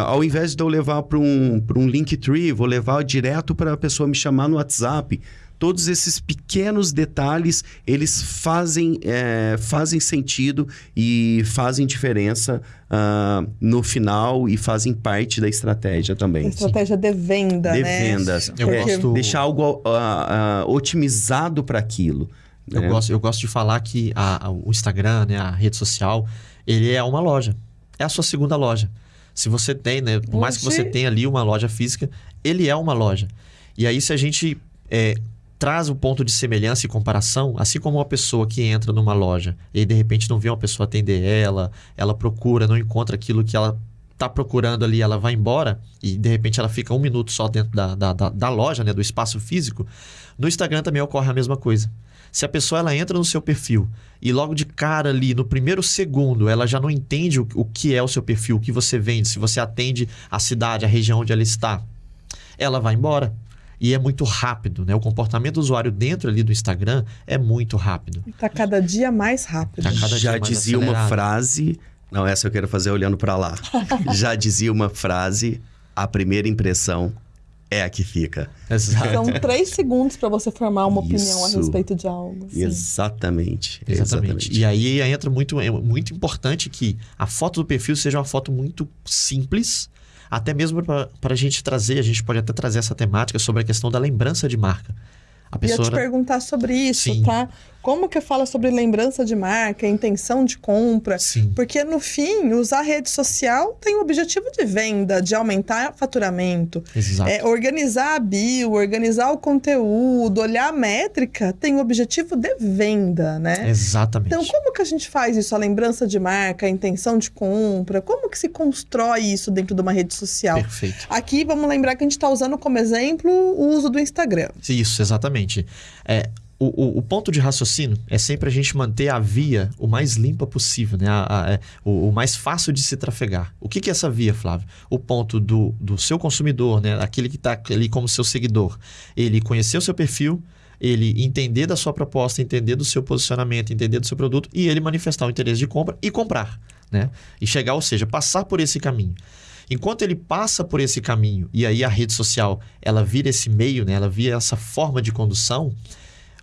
ao invés de eu levar para um, um Linktree, vou levar direto para a pessoa me chamar no WhatsApp. Todos esses pequenos detalhes, eles fazem, é, fazem sentido e fazem diferença uh, no final e fazem parte da estratégia também. Estratégia de venda, de né? vendas. Eu É, gosto- Deixar algo uh, uh, otimizado para aquilo. Eu, né? gosto, eu gosto de falar que a- a- o Instagram, né, a rede social, ele é uma loja. É a sua segunda loja. Se você tem, né, por mais que você tenha ali uma loja física, ele é uma loja. E aí, se a gente é, traz o ponto de semelhança e comparação, assim como uma pessoa que entra numa loja e de repente não vê uma pessoa atender ela, ela procura, não encontra aquilo que ela está procurando ali, ela vai embora e de repente ela fica um minuto só dentro da, da, da, da loja, né, do espaço físico, no Instagram também ocorre a mesma coisa. Se a pessoa ela entra no seu perfil e logo de cara ali, no primeiro segundo, ela já não entende o, o que é o seu perfil, o que você vende, se você atende a cidade, a região onde ela está, ela vai embora. E é muito rápido, né? O comportamento do usuário dentro ali do Instagram é muito rápido. Tá cada dia mais rápido. Tá cada dia Já mais dizia uma acelerado. frase. Não, essa eu quero fazer olhando para lá. Já dizia uma frase: a primeira impressão é a que fica. Exato. São três segundos para você formar uma opinião a Isso. respeito de algo. assim. Exatamente. Exatamente. E aí entra muito, é muito importante que a foto do perfil seja uma foto muito simples, até mesmo para a gente trazer, a gente pode até trazer essa temática sobre a questão da lembrança de marca. A Ia pessoa. te perguntar sobre isso, Sim. tá? Como que fala sobre lembrança de marca, intenção de compra? Sim. Porque no fim, usar rede social tem o objetivo de venda, de aumentar faturamento. Exato. É, organizar a bio, organizar o conteúdo, olhar a métrica, tem o objetivo de venda, né? Exatamente. Então, como que a gente faz isso? A lembrança de marca, a intenção de compra? Como que se constrói isso dentro de uma rede social? Perfeito. Aqui, vamos lembrar que a gente está usando como exemplo o uso do Instagram. Isso, exatamente. É, o, o, o ponto de raciocínio é sempre a gente manter a via o mais limpa possível, né? A- a- é, o, o mais fácil de se trafegar. O que, que é essa via, Flávio? O ponto do, do seu consumidor, né? Aquele que está ali como seu seguidor. Ele conhecer o seu perfil, ele entender da sua proposta, entender do seu posicionamento, entender do seu produto e ele manifestar o interesse de compra e comprar, né? E chegar, ou seja, passar por esse caminho. Enquanto ele passa por esse caminho e aí a rede social ela vira esse meio, né? ela vira essa forma de condução,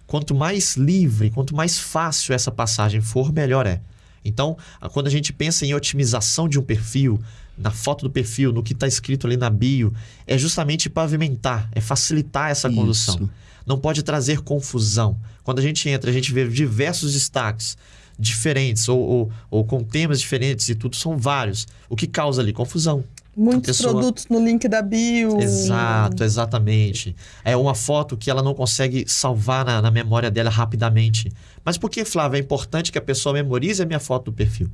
quanto mais livre, quanto mais fácil essa passagem for, melhor é. Então, quando a gente pensa em otimização de um perfil, na foto do perfil, no que está escrito ali na bio, é justamente pavimentar, é facilitar essa Isso. condução. Não pode trazer confusão. Quando a gente entra, a gente vê diversos destaques diferentes ou, ou, ou com temas diferentes e tudo, são vários. O que causa ali? Confusão. Muitos pessoa- produtos no link da bio. Exato, exatamente. É uma foto que ela não consegue salvar na, na memória dela rapidamente. Mas por que, Flávia, é importante que a pessoa memorize a minha foto do perfil?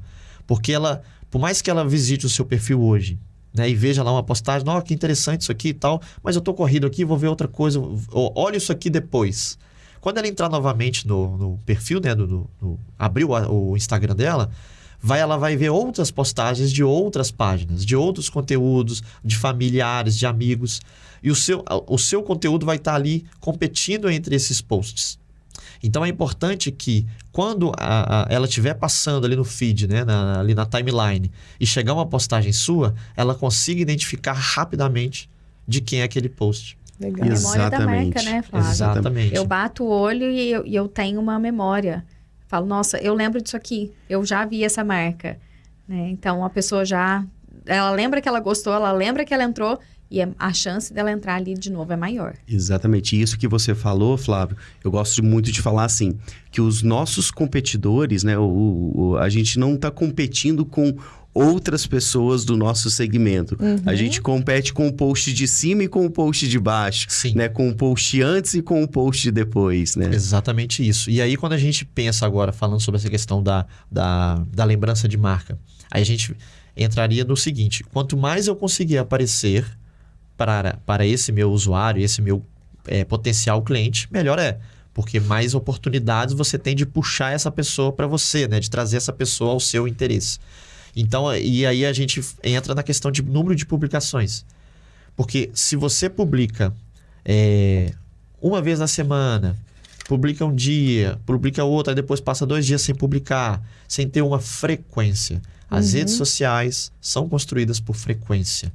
Porque ela, por mais que ela visite o seu perfil hoje, né, e veja lá uma postagem, ó, que interessante isso aqui e tal, mas eu tô corrido aqui, vou ver outra coisa, ou, olha isso aqui depois. Quando ela entrar novamente no, no perfil, né, do, do- no- abrir o, o Instagram dela, vai, ela vai ver outras postagens de outras páginas, de outros conteúdos, de familiares, de amigos. E o seu, o seu conteúdo vai estar ali competindo entre esses posts. Então é importante que quando a- a- ela estiver passando ali no feed, né, na- ali na timeline, e chegar uma postagem sua, ela consiga identificar rapidamente de quem é aquele post. Legal. Exato. Memória da marca, Exatamente. né, Flávio? Exatamente. Eu bato o olho e eu, e eu tenho uma memória. Falo, nossa, eu lembro disso aqui. Eu já vi essa marca. Né? Então, a pessoa já... Ela lembra que ela gostou, ela lembra que ela entrou e é- a chance dela entrar ali de novo é maior. Exatamente. Isso que você falou, Flávio, eu gosto muito de falar assim, que os nossos competidores, né, o, o- a gente não está competindo com outras pessoas do nosso segmento. A gente compete com o post de cima e com o post de baixo, Sim. né, com o post antes e com o post depois, né? Exatamente isso. E aí, quando a gente pensa agora, falando sobre essa questão da, da, da lembrança de marca, aí a gente entraria no seguinte: quanto mais eu conseguir aparecer para, para esse meu usuário, esse meu eh, potencial cliente, melhor é. Porque mais oportunidades você tem de puxar essa pessoa para você, né? De trazer essa pessoa ao seu interesse. Então, e aí a gente entra na questão de número de publicações. Porque se você publica é, uma vez na semana, publica um dia, publica outra, depois passa dois dias sem publicar, sem ter uma frequência. As redes sociais são construídas por frequência.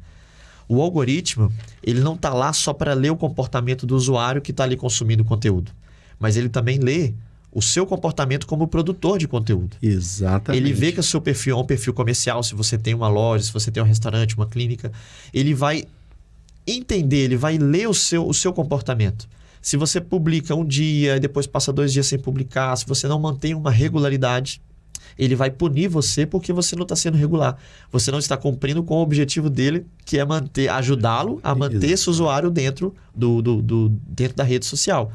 O algoritmo, ele não está lá só para ler o comportamento do usuário que está ali consumindo conteúdo, mas ele também lê o seu comportamento como produtor de conteúdo. Exatamente. Ele vê que o seu perfil é um perfil comercial, se você tem uma loja, se você tem um restaurante, uma clínica, ele vai entender, ele vai ler o seu, o seu comportamento. Se você publica um dia e depois passa dois dias sem publicar, se você não mantém uma regularidade, ele vai punir você porque você não está sendo regular. Você não está cumprindo com o objetivo dele, que é manter, ajudá-lo a manter esse usuário dentro, do, do, do, dentro da rede social.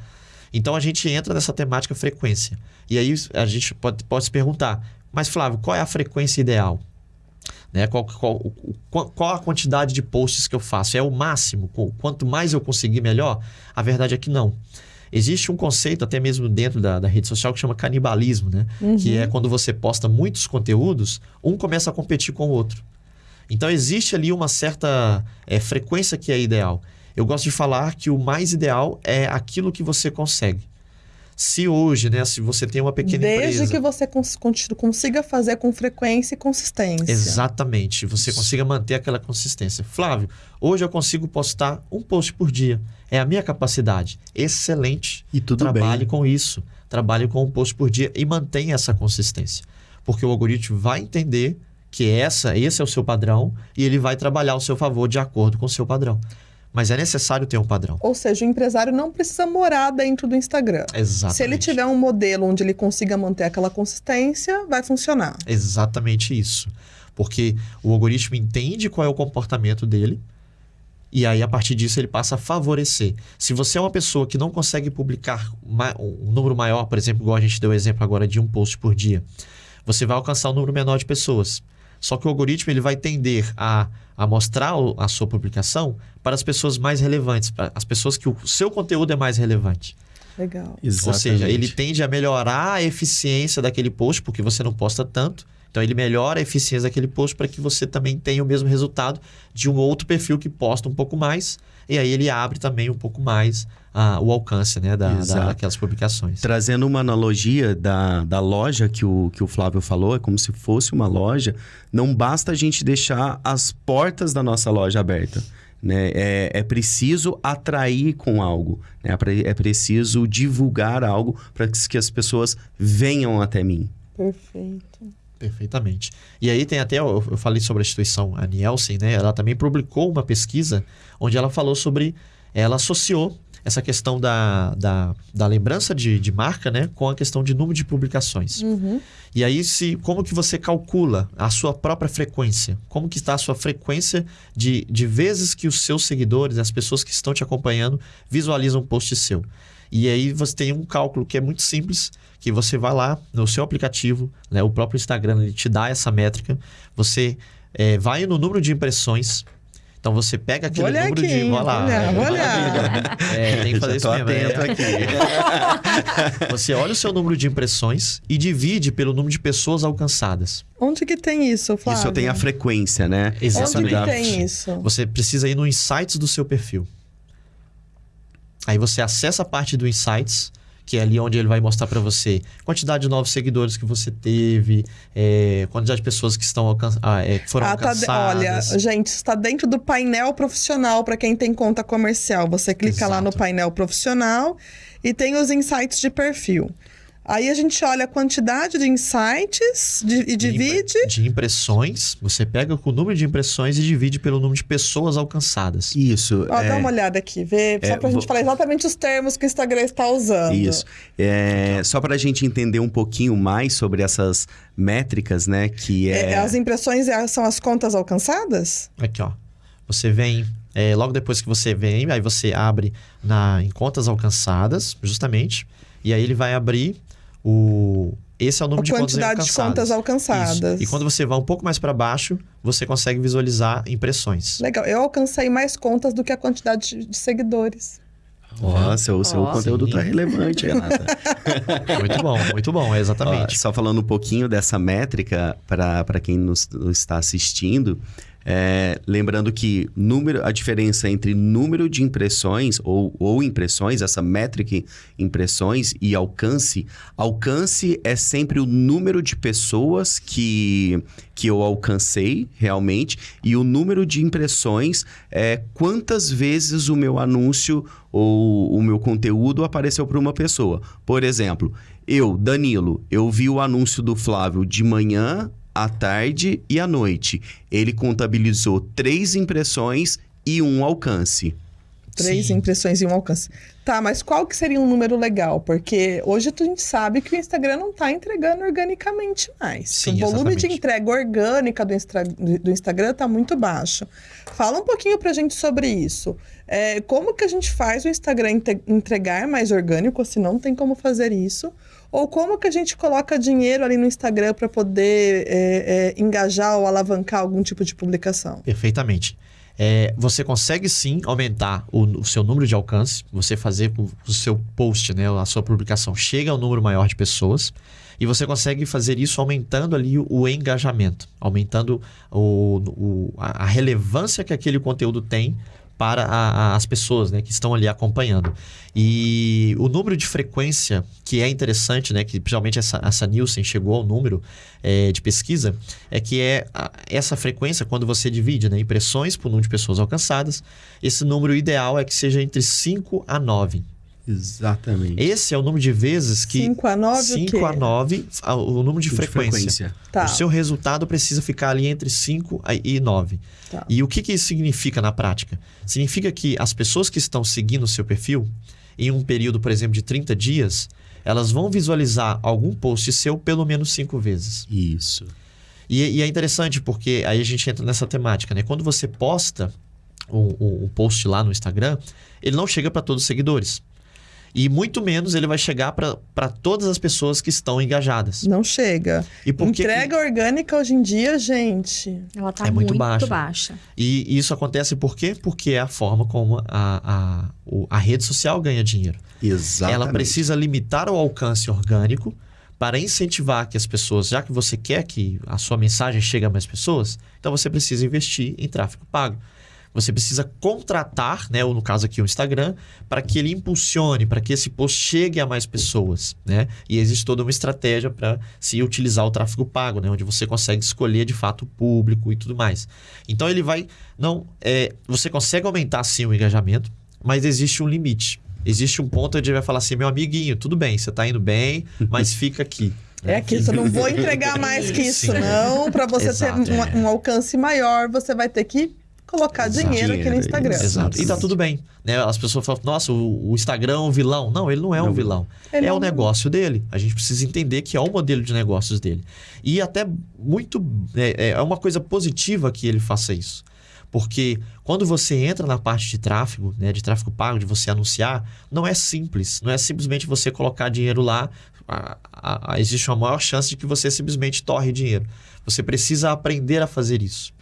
Então a gente entra nessa temática frequência. E aí a gente pode, pode se perguntar, mas Flávio, qual é a frequência ideal? Né? Qual, qual, qual, a quantidade de posts que eu faço? É o máximo? Quanto mais eu conseguir, melhor? A verdade é que não. Existe um conceito, até mesmo dentro da, da rede social, que chama canibalismo, né? Uhum. Que é quando você posta muitos conteúdos, um começa a competir com o outro. Então, existe ali uma certa é, frequência que é ideal. Eu gosto de falar que o mais ideal é aquilo que você consegue. Se hoje, né, se você tem uma pequena Desde empresa... Desde que você cons consiga fazer com frequência e consistência. Exatamente. Você consiga manter aquela consistência. Flávio, hoje eu consigo postar um post por dia. É a minha capacidade. Excelente. E tudo Trabalhe bem. com isso. Trabalhe com um post por dia e mantenha essa consistência. Porque o algoritmo vai entender que essa, esse é o seu padrão e ele vai trabalhar ao seu favor de acordo com o seu padrão. Mas é necessário ter um padrão. Ou seja, o empresário não precisa morar dentro do Instagram. Exatamente. Se ele tiver um modelo onde ele consiga manter aquela consistência, vai funcionar. Exatamente isso. Porque o algoritmo entende qual é o comportamento dele e aí, a partir disso, ele passa a favorecer. Se você é uma pessoa que não consegue publicar um número maior, por exemplo, igual a gente deu o exemplo agora de um post por dia, você vai alcançar um número menor de pessoas. Só que o algoritmo ele vai tender a a mostrar a sua publicação para as pessoas mais relevantes, para as pessoas que o seu conteúdo é mais relevante. Legal. Exatamente. Ou seja, ele tende a melhorar a eficiência daquele post, porque você não posta tanto. Então ele melhora a eficiência daquele post para que você também tenha o mesmo resultado de um outro perfil que posta um pouco mais. E aí ele abre também um pouco mais a, o alcance né, da, da, daquelas publicações. Trazendo uma analogia da, da loja que o, que o Flávio falou, é como se fosse uma loja, não basta a gente deixar as portas da nossa loja aberta. Né? É, é preciso atrair com algo, né? é preciso divulgar algo para que as pessoas venham até mim. Perfeito. Perfeitamente. E aí tem até, eu, falei sobre a instituição, a Nielsen, né? Ela também publicou uma pesquisa onde ela falou sobre, ela associou essa questão da, da, da lembrança de, de marca, né, com a questão de número de publicações. Uhum. E aí, se, como que você calcula a sua própria frequência? Como que está a sua frequência de, de vezes que os seus seguidores, as pessoas que estão te acompanhando, visualizam um post seu? E aí você tem um cálculo que é muito simples, que você vai lá no seu aplicativo, né, o próprio Instagram ele te dá essa métrica, você é, vai no número de impressões então você pega aquele número aqui, de. Vou lá. Olhar, vou olhar. É, tem que fazer isso mesmo. É. aqui. você olha o seu número de impressões e divide pelo número de pessoas alcançadas. Onde que tem isso, Flávio? Isso tem a frequência, né? Exatamente. Onde que tem isso? Você precisa ir no Insights do seu perfil. Aí você acessa a parte do Insights que é ali onde ele vai mostrar para você quantidade de novos seguidores que você teve, é, quantidade de pessoas que estão ah, é, foram ah, alcançadas. Tá de... Olha, gente, está dentro do painel profissional para quem tem conta comercial. Você clica Exato. lá no painel profissional e tem os insights de perfil. Aí a gente olha a quantidade de insights de, e divide. De impressões. Você pega o número de impressões e divide pelo número de pessoas alcançadas. Isso. Ó, é... Dá uma olhada aqui, vê, só é, pra vou... gente falar exatamente os termos que o Instagram está usando. Isso. É, só pra gente entender um pouquinho mais sobre essas métricas, né? Que é... é as impressões é, são as contas alcançadas? Aqui, ó. Você vem é, logo depois que você vem, aí você abre na, em contas alcançadas, justamente, e aí ele vai abrir o, esse é o número a de contas alcançadas. de contas alcançadas. Isso. E quando você vai um pouco mais para baixo, você consegue visualizar impressões. Legal. Eu alcancei mais contas do que a quantidade de seguidores. Nossa, o seu oh, conteúdo sim. tá relevante, Renata. muito bom, muito bom, exatamente. Ó, só falando um pouquinho dessa métrica para quem nos, nos está assistindo, É, lembrando que número, a diferença entre número de impressões ou, ou impressões, essa métrica impressões e alcance, alcance é sempre o número de pessoas que, que eu alcancei realmente e o número de impressões é quantas vezes o meu anúncio ou o meu conteúdo apareceu para uma pessoa. Por exemplo, eu, Danilo, eu vi o anúncio do Flávio de manhã, à tarde e à noite. Ele contabilizou três impressões e um alcance. Três Sim. impressões e um alcance. Tá, mas qual que seria um número legal? Porque hoje a gente sabe que o Instagram não está entregando organicamente mais. Sim, o volume de exatamente. entrega orgânica do, Instra- do Instagram está muito baixo. Fala um pouquinho pra gente sobre isso. É, como que a gente faz o Instagram entregar mais orgânico, se não tem como fazer isso? Ou como que a gente coloca dinheiro ali no Instagram para poder é, é, engajar ou alavancar algum tipo de publicação? Perfeitamente. É, você consegue sim aumentar o, o seu número de alcance, você fazer com o seu post, né, a sua publicação chega ao número maior de pessoas, e você consegue fazer isso aumentando ali o, o engajamento, aumentando o, o- a relevância que aquele conteúdo tem para a- a- as pessoas né, que estão ali acompanhando. E o número de frequência, que é interessante, né, que principalmente essa, essa Nielsen chegou ao número é, de pesquisa, é que é a- essa frequência, quando você divide né, impressões por número de pessoas alcançadas, esse número ideal é que seja entre 5 a 9. Exatamente. Esse é o número de vezes que 5 a 9 o 5 quê? a 9, a- o número de frequência. Tá. O seu resultado precisa ficar ali entre 5 e 9. Tá. E o que, que isso significa na prática? Significa que as pessoas que estão seguindo o seu perfil, em um período, por exemplo, de 30 dias, elas vão visualizar algum post seu pelo menos 5 vezes. Isso. E, e é interessante porque aí a gente entra nessa temática, né? Quando você posta um, um- um post lá no Instagram, ele não chega para todos os seguidores. E muito menos ele vai chegar para todas as pessoas que estão engajadas. Não chega. E por que que- Entrega orgânica hoje em dia, gente. Ela tá É muito muito, baixa. baixa. E isso acontece por quê? Porque é a forma como a, a, a rede social ganha dinheiro. Exatamente. Ela precisa limitar o alcance orgânico para incentivar que as pessoas, já que você quer que a sua mensagem chegue a mais pessoas, então você precisa investir em tráfego pago. Você precisa contratar, né, ou no caso aqui o Instagram, para que ele impulsione, para que esse post chegue a mais pessoas, né? E existe toda uma estratégia para se utilizar o tráfego pago, né, onde você consegue escolher de fato o público e tudo mais. Então ele vai, não, é, você consegue aumentar sim o engajamento, mas existe um limite. Existe um ponto onde ele vai falar assim, meu amiguinho, tudo bem, você está indo bem, mas fica aqui. É aqui, eu não vou entregar mais que isso, Sim. não. Para você Exato, ter um, é. um alcance maior, você vai ter que colocar Exato. dinheiro aqui no Dinheiro, Instagram. Exato. E tá tudo bem. Né? As pessoas falam, nossa, o, o Instagram é um vilão. Não, ele não é um Não. vilão. Ele é é o um- negócio dele. A gente precisa entender que é o modelo de negócios dele. E até muito. É, é uma coisa positiva que ele faça isso. Porque quando você entra na parte de tráfego, né, de tráfego pago, de você anunciar, não é simples. Não é simplesmente você colocar dinheiro lá. A- a- a- existe uma maior chance de que você simplesmente torre dinheiro. Você precisa aprender a fazer isso.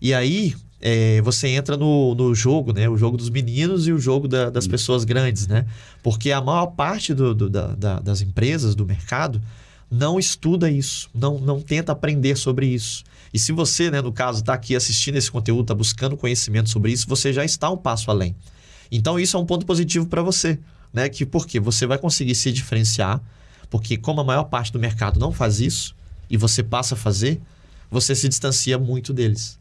E aí, é, você entra no, no jogo, né? O jogo dos meninos e o jogo da- das pessoas grandes, né? Porque a maior parte do- do- da- da- das empresas, do mercado, não estuda isso, não, não tenta aprender sobre isso. E se você, né, no caso, está aqui assistindo esse conteúdo, está buscando conhecimento sobre isso, você já está um passo além. Então, isso é um ponto positivo para você, né? Que porque você vai conseguir se diferenciar, porque como a maior parte do mercado não faz isso e você passa a fazer, você se distancia muito deles.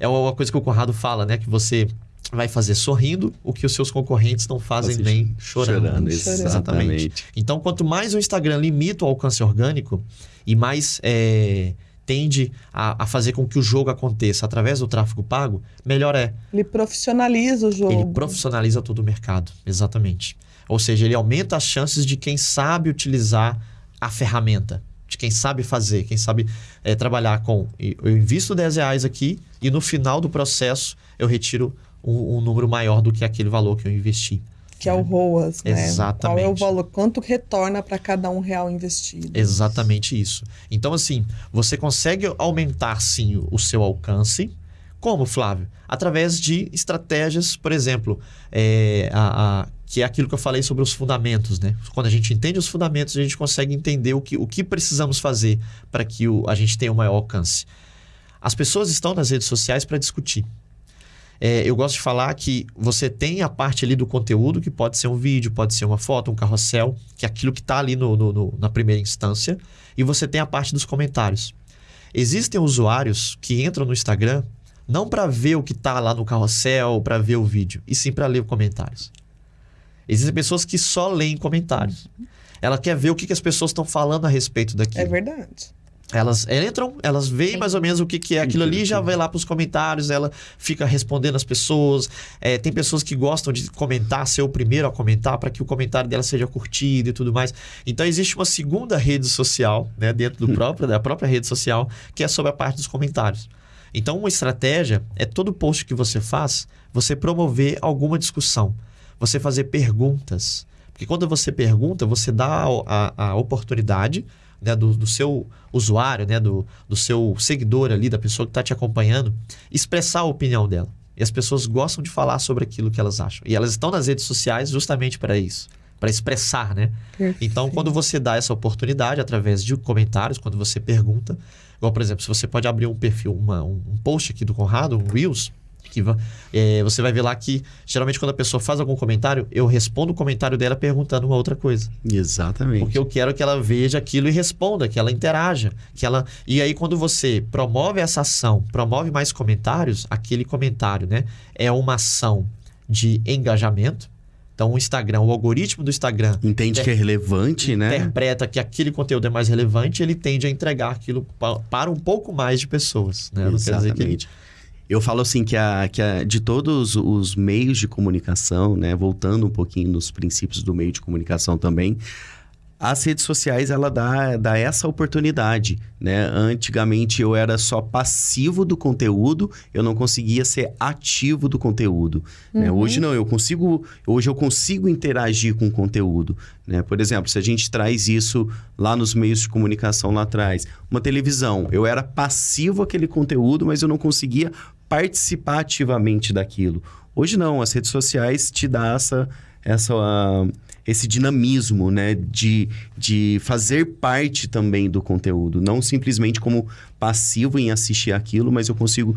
É uma coisa que o Conrado fala, né? Que você vai fazer sorrindo o que os seus concorrentes não fazem Assim, nem chorando. chorando, Chorando. exatamente. Então, quanto mais o Instagram limita o alcance orgânico e mais é, tende a, a fazer com que o jogo aconteça através do tráfego pago, melhor é. Ele profissionaliza o jogo. Ele profissionaliza todo o mercado, exatamente. Ou seja, ele aumenta as chances de quem sabe utilizar a ferramenta, de quem sabe fazer, quem sabe é, trabalhar com. Eu invisto 10 reais aqui e no final do processo eu retiro um, um número maior do que aquele valor que eu investi. Que é o ROAS, né? Exatamente. Qual é o valor? Quanto retorna para cada um real investido? Exatamente isso. Então, assim, você consegue aumentar sim o seu alcance. Como, Flávio? Através de estratégias, por exemplo, é, a- a- que é aquilo que eu falei sobre os fundamentos, né? Quando a gente entende os fundamentos, a gente consegue entender o que, o que precisamos fazer para que o- a gente tenha o maior alcance. As pessoas estão nas redes sociais para discutir. É, eu gosto de falar que você tem a parte ali do conteúdo, que pode ser um vídeo, pode ser uma foto, um carrossel, que é aquilo que está ali no, no, no, na primeira instância, e você tem a parte dos comentários. Existem usuários que entram no Instagram não para ver o que está lá no carrossel, para ver o vídeo, e sim para ler os comentários. Existem pessoas que só leem comentários. Ela quer ver o que, que as pessoas estão falando a respeito daquilo. É verdade. Elas entram, elas veem mais ou menos o que, que é aquilo ali, já vai lá para os comentários, ela fica respondendo as pessoas. É, tem pessoas que gostam de comentar, ser o primeiro a comentar, para que o comentário dela seja curtido e tudo mais. Então existe uma segunda rede social, né, dentro do próprio, da própria rede social, que é sobre a parte dos comentários. Então, uma estratégia é todo post que você faz, você promover alguma discussão, você fazer perguntas. Porque quando você pergunta, você dá a, a, a oportunidade né, do, do, seu usuário, né, do, do seu seguidor ali, da pessoa que está te acompanhando, expressar a opinião dela. E as pessoas gostam de falar sobre aquilo que elas acham. E elas estão nas redes sociais justamente para isso, para expressar, né? Perfeito. Então, quando você dá essa oportunidade através de comentários, quando você pergunta, igual por exemplo, se você pode abrir um perfil, uma, um post aqui do Conrado, um Reels, que é, você vai ver lá que geralmente quando a pessoa faz algum comentário, eu respondo o comentário dela perguntando uma outra coisa. Exatamente. Porque eu quero que ela veja aquilo e responda, que ela interaja, que ela e aí quando você promove essa ação, promove mais comentários, aquele comentário, né, é uma ação de engajamento. Então, o Instagram, o algoritmo do Instagram. Entende que é relevante, interpreta né? Interpreta que aquele conteúdo é mais relevante, ele tende a entregar aquilo para um pouco mais de pessoas. Né? Exatamente. Eu falo assim que, a, que a, de todos os meios de comunicação, né, voltando um pouquinho nos princípios do meio de comunicação também, as redes sociais ela dá, dá essa oportunidade, né? Antigamente eu era só passivo do conteúdo, eu não conseguia ser ativo do conteúdo. Né? Uhum. Né? Hoje não, eu consigo, hoje eu consigo interagir com o conteúdo, né? Por exemplo, se a gente traz isso lá nos meios de comunicação lá atrás, uma televisão, eu era passivo aquele conteúdo, mas eu não conseguia participar ativamente daquilo. Hoje não, as redes sociais te dão essa, essa, uh, esse dinamismo, né? De, de fazer parte também do conteúdo. Não simplesmente como passivo em assistir aquilo, mas eu consigo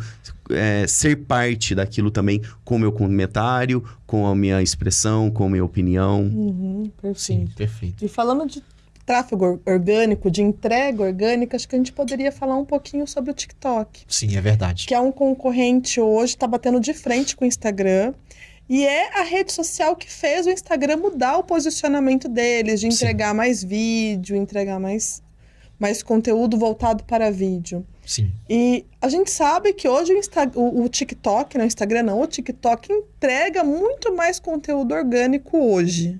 é, ser parte daquilo também com o meu comentário, com a minha expressão, com a minha opinião. Uhum, perfeito. Sim, perfeito. E falando de tráfego orgânico, de entrega orgânica, acho que a gente poderia falar um pouquinho sobre o TikTok. Sim, é verdade. Que é um concorrente hoje, está batendo de frente com o Instagram. E é a rede social que fez o Instagram mudar o posicionamento deles, de entregar Sim. mais vídeo, entregar mais, mais conteúdo voltado para vídeo. Sim. E a gente sabe que hoje o, Insta, o, o TikTok, não o Instagram não, o TikTok entrega muito mais conteúdo orgânico hoje.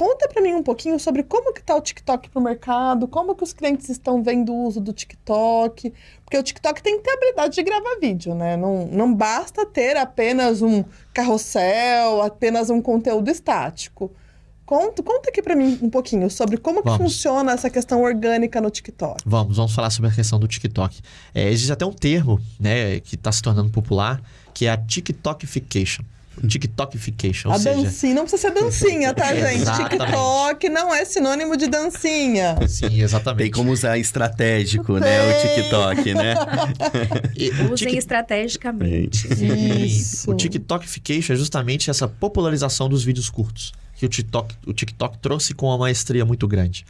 Conta para mim um pouquinho sobre como que tá o TikTok pro mercado, como que os clientes estão vendo o uso do TikTok, porque o TikTok tem que ter a habilidade de gravar vídeo, né? Não, não basta ter apenas um carrossel, apenas um conteúdo estático. Conta, conta aqui para mim um pouquinho sobre como que funciona essa questão orgânica no TikTok. Vamos, vamos falar sobre a questão do TikTok. É, existe até um termo, né, que está se tornando popular, que é a TikTokification. TikTokification. A seja... dancinha, não precisa ser dancinha, tá, gente? TikTok não é sinônimo de dancinha. Sim, exatamente. Tem como usar estratégico, Tem. né? O TikTok, né? Usem tic... estrategicamente. Isso. O TikTokification é justamente essa popularização dos vídeos curtos que o TikTok, o TikTok trouxe com uma maestria muito grande.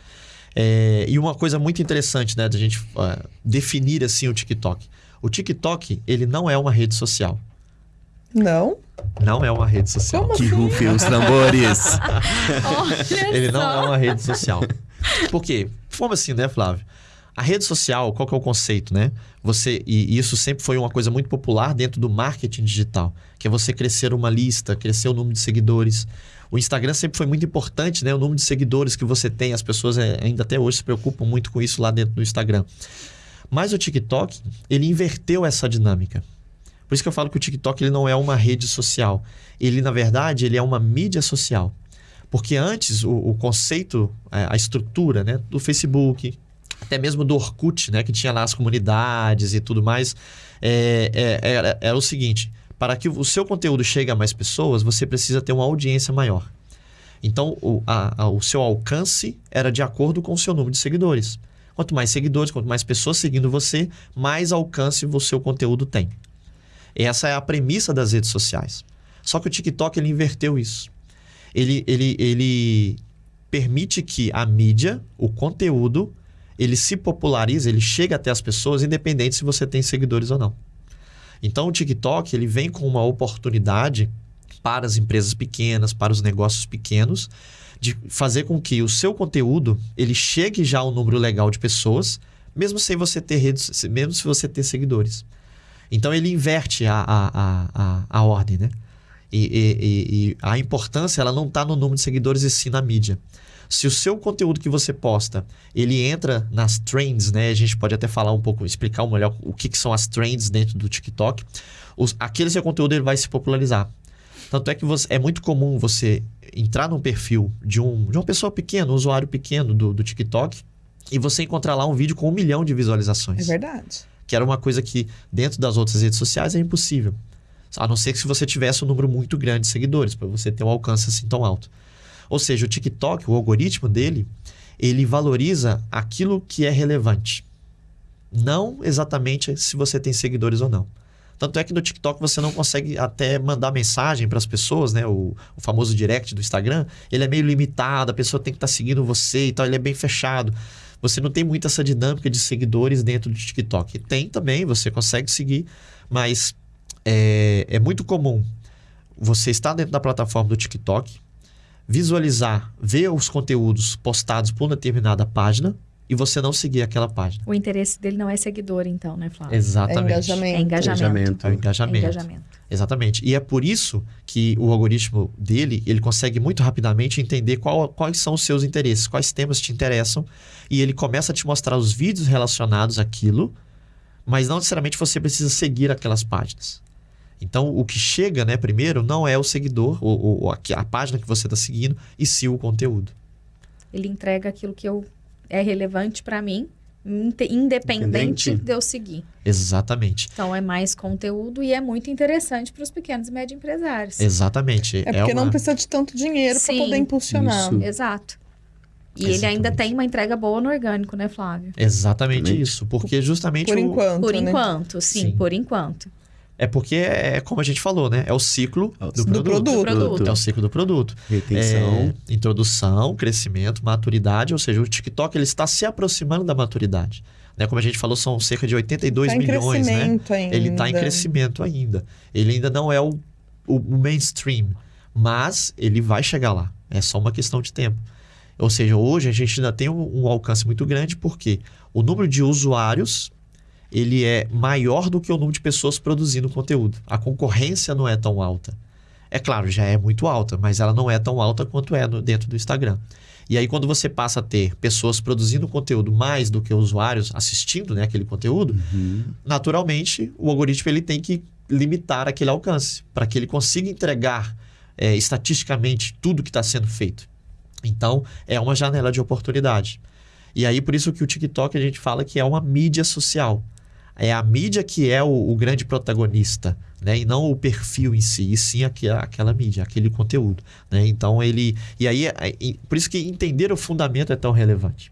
É, e uma coisa muito interessante, né, da gente uh, definir assim o TikTok. O TikTok, ele não é uma rede social. Não? Não é uma rede social. Como que assim? rufem os tambores. Ele não é uma rede social. Por quê? Como assim, né, Flávio? A rede social, qual que é o conceito, né? Você e isso sempre foi uma coisa muito popular dentro do marketing digital, que é você crescer uma lista, crescer o número de seguidores. O Instagram sempre foi muito importante, né? O número de seguidores que você tem, as pessoas é, ainda até hoje se preocupam muito com isso lá dentro do Instagram. Mas o TikTok, ele inverteu essa dinâmica. Por isso que eu falo que o TikTok ele não é uma rede social. Ele, na verdade, ele é uma mídia social. Porque antes, o, o conceito, é, a estrutura né, do Facebook, até mesmo do Orkut, né, que tinha lá as comunidades e tudo mais, é, é, era, era o seguinte: para que o seu conteúdo chegue a mais pessoas, você precisa ter uma audiência maior. Então, o, a, a, o seu alcance era de acordo com o seu número de seguidores. Quanto mais seguidores, quanto mais pessoas seguindo você, mais alcance o seu conteúdo tem. Essa é a premissa das redes sociais. Só que o TikTok ele inverteu isso. Ele, ele, ele permite que a mídia, o conteúdo, ele se popularize, ele chega até as pessoas, independente se você tem seguidores ou não. Então o TikTok ele vem com uma oportunidade para as empresas pequenas, para os negócios pequenos, de fazer com que o seu conteúdo ele chegue já ao número legal de pessoas, mesmo sem você ter redes, mesmo se você ter seguidores. Então ele inverte a, a, a, a, ordem, né? E, e, e a importância ela não está no número de seguidores e sim na mídia. Se o seu conteúdo que você posta, ele entra nas trends, né? A gente pode até falar um pouco, explicar melhor o que, que são as trends dentro do TikTok. Os, aquele seu conteúdo ele vai se popularizar. Tanto é que você, é muito comum você entrar num perfil de, um, de uma pessoa pequena, um usuário pequeno do, do TikTok, e você encontrar lá um vídeo com um milhão de visualizações. É verdade. Que era uma coisa que, dentro das outras redes sociais, é impossível. A não ser que se você tivesse um número muito grande de seguidores, para você ter um alcance assim tão alto. Ou seja, o TikTok, o algoritmo dele, ele valoriza aquilo que é relevante. Não exatamente se você tem seguidores ou não. Tanto é que no TikTok você não consegue até mandar mensagem para as pessoas, né? O, o, famoso direct do Instagram, ele é meio limitado, a pessoa tem que estar tá seguindo você e tal, ele é bem fechado. Você não tem muito essa dinâmica de seguidores dentro do TikTok. Tem também, você consegue seguir, mas é, é muito comum você estar dentro da plataforma do TikTok, visualizar, ver os conteúdos postados por uma determinada página, e você não seguir aquela página. O interesse dele não é seguidor, então, né, Flávio? Exatamente. É engajamento. É engajamento. Engajamento. É engajamento. É engajamento. Exatamente. E é por isso que o algoritmo dele, ele consegue muito rapidamente entender qual, quais são os seus interesses, quais temas te interessam, e ele começa a te mostrar os vídeos relacionados àquilo, mas não necessariamente você precisa seguir aquelas páginas. Então, o que chega, né, primeiro, não é o seguidor, ou, ou a, a página que você está seguindo, e sim o conteúdo. Ele entrega aquilo que eu é relevante para mim, independente de eu seguir. Exatamente. Então é mais conteúdo e é muito interessante para os pequenos e médios empresários. Exatamente. É porque é uma... não precisa de tanto dinheiro para poder impulsionar. Isso. Exato. E Exatamente. ele ainda tem uma entrega boa no orgânico, né, Flávio? Exatamente Exatamente. isso. Porque justamente. Por o... enquanto. Por né? enquanto, sim, sim, por enquanto. É porque é como a gente falou, né? É o ciclo é do, do, produto. do produto. É o ciclo do produto. Retenção. É, introdução, crescimento, maturidade. Ou seja, o TikTok ele está se aproximando da maturidade. Né? Como a gente falou, são cerca de 82 tá milhões, né? Ainda. Ele está em crescimento ainda. Ele ainda não é o, o, o mainstream. Mas ele vai chegar lá. É só uma questão de tempo. Ou seja, hoje a gente ainda tem um, um alcance muito grande porque o número de usuários ele é maior do que o número de pessoas produzindo conteúdo. A concorrência não é tão alta. É claro, já é muito alta, mas ela não é tão alta quanto é no, dentro do Instagram. E aí, quando você passa a ter pessoas produzindo conteúdo mais do que usuários assistindo né, aquele conteúdo, uhum. naturalmente o algoritmo ele tem que limitar aquele alcance para que ele consiga entregar é, estatisticamente tudo que está sendo feito. Então, é uma janela de oportunidade. E aí, por isso que o TikTok a gente fala que é uma mídia social é a mídia que é o, o, grande protagonista, né? E não o perfil em si, e sim aquela, aquela mídia, aquele conteúdo, né? Então ele... E aí, é, por isso que entender o fundamento é tão relevante.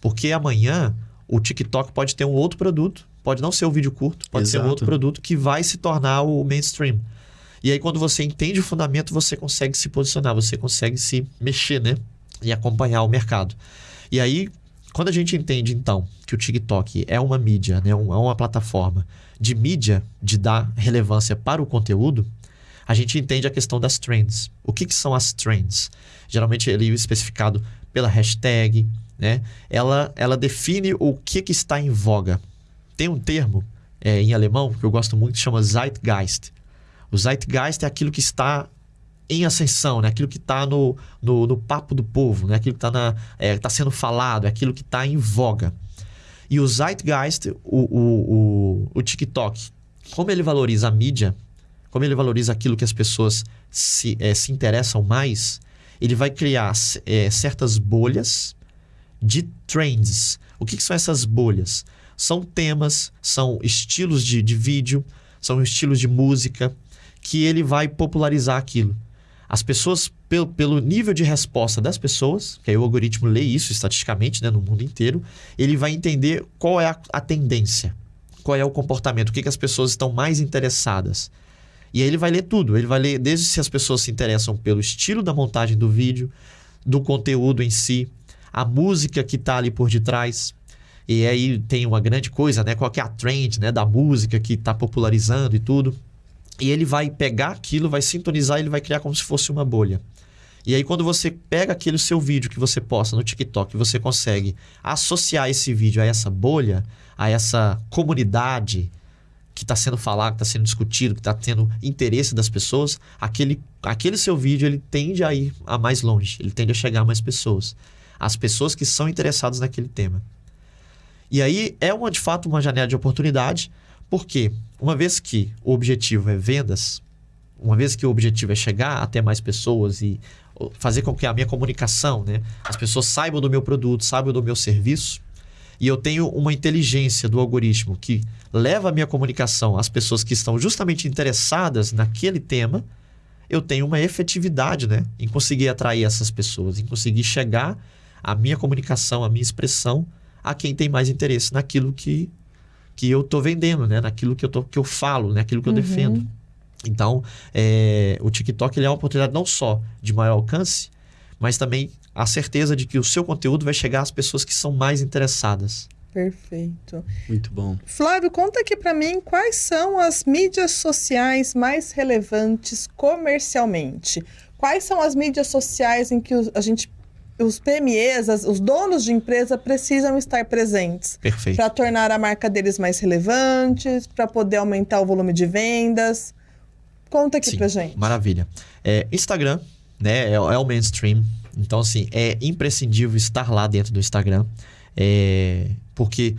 Porque amanhã o TikTok pode ter um outro produto, pode não ser um vídeo curto, pode Exato. ser um outro produto que vai se tornar o mainstream. E aí quando você entende o fundamento, você consegue se posicionar, você consegue se mexer, né? E acompanhar o mercado. E aí, quando a gente entende, então, que o TikTok é uma mídia, né, é uma plataforma de mídia, de dar relevância para o conteúdo, a gente entende a questão das trends. O que, que são as trends? Geralmente ele é especificado pela hashtag, né? Ela, ela define o que, que está em voga. Tem um termo é, em alemão que eu gosto muito, que chama Zeitgeist. O Zeitgeist é aquilo que está em ascensão, né? aquilo que está no, no, no, papo do povo, né? aquilo que está é, tá sendo falado, é aquilo que está em voga. E o Zeitgeist, o, o, o, o TikTok, como ele valoriza a mídia, como ele valoriza aquilo que as pessoas se, é, se interessam mais, ele vai criar é, certas bolhas de trends. O que, que, são essas bolhas? São temas, são estilos de, de vídeo, são estilos de música, que ele vai popularizar aquilo. As pessoas pelo, pelo nível de resposta das pessoas, que aí o algoritmo lê isso estatisticamente né, no mundo inteiro, ele vai entender qual é a, a tendência, qual é o comportamento, o que, que as pessoas estão mais interessadas. E aí ele vai ler tudo. Ele vai ler desde se as pessoas se interessam pelo estilo da montagem do vídeo, do conteúdo em si, a música que está ali por detrás. E aí tem uma grande coisa, né? Qual é a trend né? da música que está popularizando e tudo. E ele vai pegar aquilo, vai sintonizar, ele vai criar como se fosse uma bolha. E aí, quando você pega aquele seu vídeo que você posta no TikTok, você consegue associar esse vídeo a essa bolha, a essa comunidade que está sendo falado, que está sendo discutido, que está tendo interesse das pessoas, aquele, aquele seu vídeo ele tende a ir a mais longe, ele tende a chegar a mais pessoas. As pessoas que são interessadas naquele tema. E aí é uma, de fato uma janela de oportunidade, porque uma vez que o objetivo é vendas, uma vez que o objetivo é chegar até mais pessoas e fazer com que a minha comunicação, né, as pessoas saibam do meu produto, saibam do meu serviço, e eu tenho uma inteligência do algoritmo que leva a minha comunicação às pessoas que estão justamente interessadas naquele tema, eu tenho uma efetividade né, em conseguir atrair essas pessoas, em conseguir chegar a minha comunicação, a minha expressão a quem tem mais interesse naquilo que, que eu estou vendendo, né, naquilo que eu, tô, que eu falo, naquilo que eu uhum. defendo. Então, é, o TikTok ele é uma oportunidade não só de maior alcance, mas também a certeza de que o seu conteúdo vai chegar às pessoas que são mais interessadas. Perfeito. Muito bom. Flávio, conta aqui para mim quais são as mídias sociais mais relevantes comercialmente. Quais são as mídias sociais em que a gente os PMEs, os donos de empresa precisam estar presentes. Perfeito. Para tornar a marca deles mais relevante, para poder aumentar o volume de vendas. Conta aqui Sim, pra gente. Maravilha. É, Instagram, né, é, é, o mainstream. Então, assim, é imprescindível estar lá dentro do Instagram. É, porque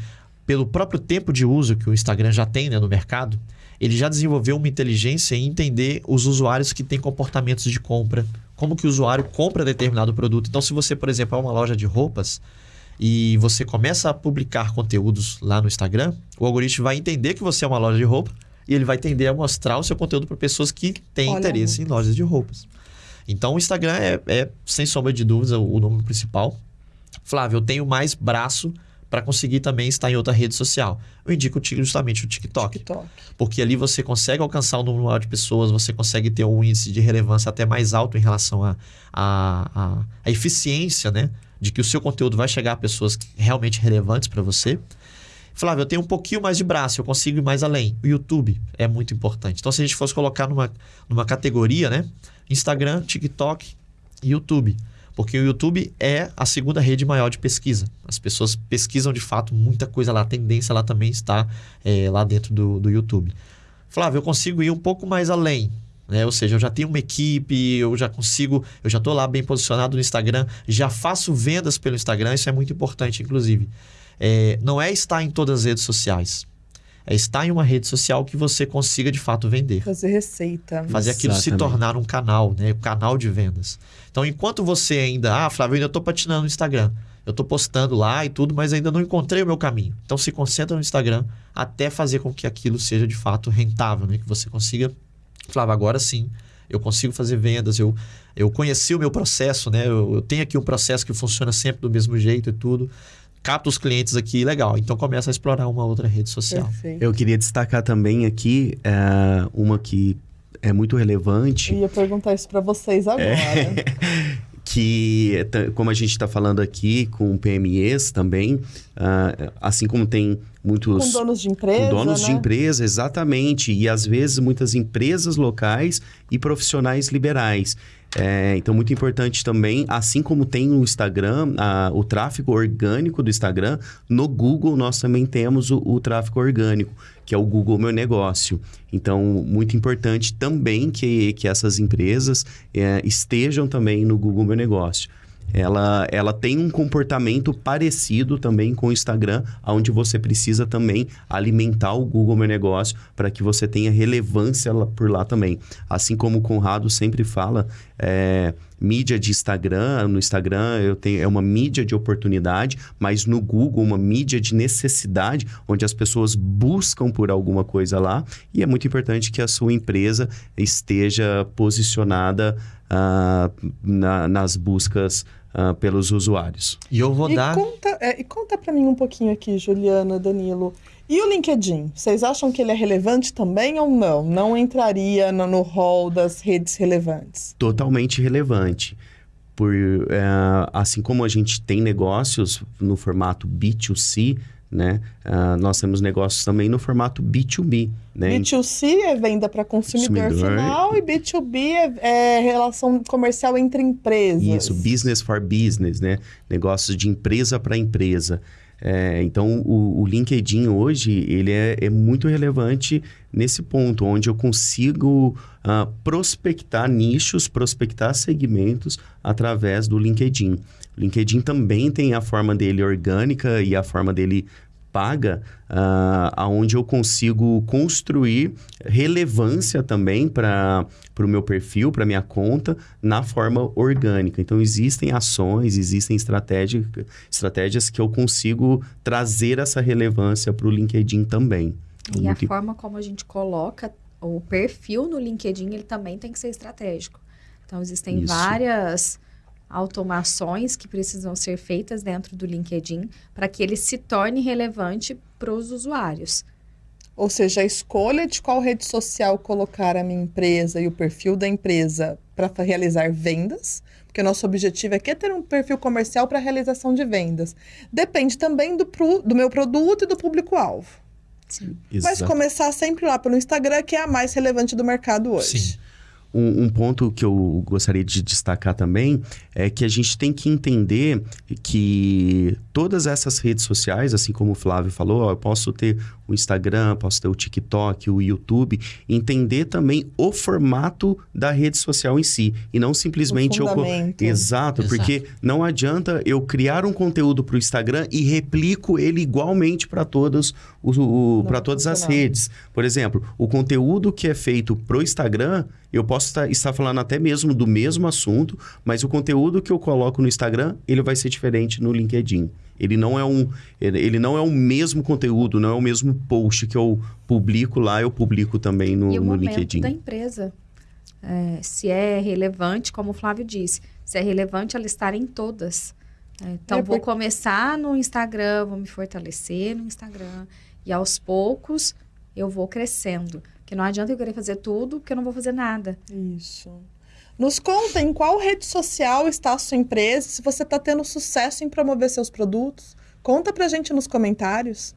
pelo próprio tempo de uso que o Instagram já tem né, no mercado, ele já desenvolveu uma inteligência em entender os usuários que têm comportamentos de compra, como que o usuário compra determinado produto. Então, se você, por exemplo, é uma loja de roupas e você começa a publicar conteúdos lá no Instagram, o algoritmo vai entender que você é uma loja de roupa e ele vai tender a mostrar o seu conteúdo para pessoas que têm Olha interesse em lojas de roupas. Então, o Instagram é, é sem sombra de dúvidas, o, o número principal. Flávio, eu tenho mais braço para conseguir também estar em outra rede social. Eu indico justamente o TikTok, TikTok. Porque ali você consegue alcançar um número maior de pessoas, você consegue ter um índice de relevância até mais alto em relação à a, a, a, a, eficiência, né? De que o seu conteúdo vai chegar a pessoas realmente relevantes para você. Flávio, eu tenho um pouquinho mais de braço, eu consigo ir mais além. O YouTube é muito importante. Então, se a gente fosse colocar numa, numa categoria, né? Instagram, TikTok YouTube. Porque o YouTube é a segunda rede maior de pesquisa. As pessoas pesquisam de fato muita coisa lá. A tendência lá também está é, lá dentro do, do YouTube. Flávio, eu consigo ir um pouco mais além. Né? Ou seja, eu já tenho uma equipe, eu já consigo, eu já estou lá bem posicionado no Instagram, já faço vendas pelo Instagram, isso é muito importante, inclusive. É, não é estar em todas as redes sociais. É estar em uma rede social que você consiga de fato vender. Fazer receita. Fazer aquilo Exatamente. se tornar um canal, né? Um canal de vendas. Então, enquanto você ainda, ah, Flávio, eu ainda estou patinando no Instagram. Eu estou postando lá e tudo, mas ainda não encontrei o meu caminho. Então, se concentra no Instagram até fazer com que aquilo seja de fato rentável, né? Que você consiga, Flávio, agora sim, eu consigo fazer vendas, eu, eu conheci o meu processo, né? Eu, eu tenho aqui um processo que funciona sempre do mesmo jeito e tudo capta os clientes aqui, legal. Então começa a explorar uma outra rede social. Perfeito. Eu queria destacar também aqui é, uma que é muito relevante. Eu ia perguntar isso para vocês agora. É, que, como a gente está falando aqui com PMEs também, uh, assim como tem muitos... Com donos de empresa, Com donos né? de empresa, exatamente. E às vezes muitas empresas locais e profissionais liberais. É, então, muito importante também, assim como tem no Instagram, a, o tráfego orgânico do Instagram, no Google nós também temos o, o tráfego orgânico, que é o Google Meu Negócio. Então, muito importante também que, que essas empresas é, estejam também no Google Meu Negócio ela, ela tem um comportamento parecido também com o Instagram, onde você precisa também alimentar o Google Meu Negócio para que você tenha relevância por lá também. Assim como o Conrado sempre fala, é, mídia de Instagram, no Instagram eu tenho, é uma mídia de oportunidade, mas no Google uma mídia de necessidade, onde as pessoas buscam por alguma coisa lá, e é muito importante que a sua empresa esteja posicionada ah, na- nas buscas ah, pelos usuários. E eu vou e dar. conta, é, e conta para mim um pouquinho aqui, Juliana, Danilo. E o LinkedIn? Vocês acham que ele é relevante também ou não? Não entraria no, no hall das redes relevantes? Totalmente relevante. Por, eh, assim como a gente tem negócios no formato B2C, né? ah, nós temos negócios também no formato B2B, né? B2C é venda para consumidor, Consumidor. final e B2B é, é relação comercial entre empresas. Isso, business for business, né? Negócios de empresa para empresa. É, então, o, o LinkedIn hoje, ele é, é muito relevante nesse ponto, onde eu consigo ah, prospectar nichos, prospectar segmentos através do LinkedIn. O LinkedIn também tem a forma dele orgânica e a forma dele paga, ah, aonde eu consigo construir relevância também para o meu perfil, para minha conta, na forma orgânica. Então, existem ações, existem estratégia, estratégias que eu consigo trazer essa relevância para o LinkedIn também. Então, E a muito forma como a gente coloca o perfil no LinkedIn, ele também tem que ser estratégico. Então, existem Isso. várias automações que precisam ser feitas dentro do LinkedIn para que ele se torne relevante para os usuários. Ou seja, a escolha de qual rede social colocar a minha empresa e o perfil da empresa para realizar vendas, porque o nosso objetivo aqui é ter um perfil comercial para realização de vendas. Depende também do, pro- do meu produto e do público-alvo. Sim. Mas começar sempre lá pelo Instagram, que é a mais relevante do mercado hoje. Sim. Um, um ponto que eu gostaria de destacar também é que a gente tem que entender que todas essas redes sociais, assim como o Flávio falou, ó, eu posso ter o Instagram, posso ter o TikTok, o YouTube, entender também o formato da rede social em si e não simplesmente O eu. Exato, Exato. porque não adianta eu criar um conteúdo para o Instagram e replico ele igualmente para todos para todas as redes. Por exemplo, o conteúdo que é feito pro Instagram, eu posso estar, estar falando até mesmo do mesmo assunto, mas o conteúdo que eu coloco no Instagram, ele vai ser diferente no LinkedIn. Ele não é um, ele não é o mesmo conteúdo, não é o mesmo post que eu publico lá, eu publico também no, e o no LinkedIn. da empresa. É, se é relevante, como o Flávio disse, se é relevante ela estar em todas. É, então, É, vou porque- começar no Instagram, vou me fortalecer no Instagram. E aos poucos eu vou crescendo. Porque não adianta eu querer fazer tudo, porque eu não vou fazer nada. Isso. Nos conta em qual rede social está a sua empresa, se você está tendo sucesso em promover seus produtos. Conta pra gente nos comentários.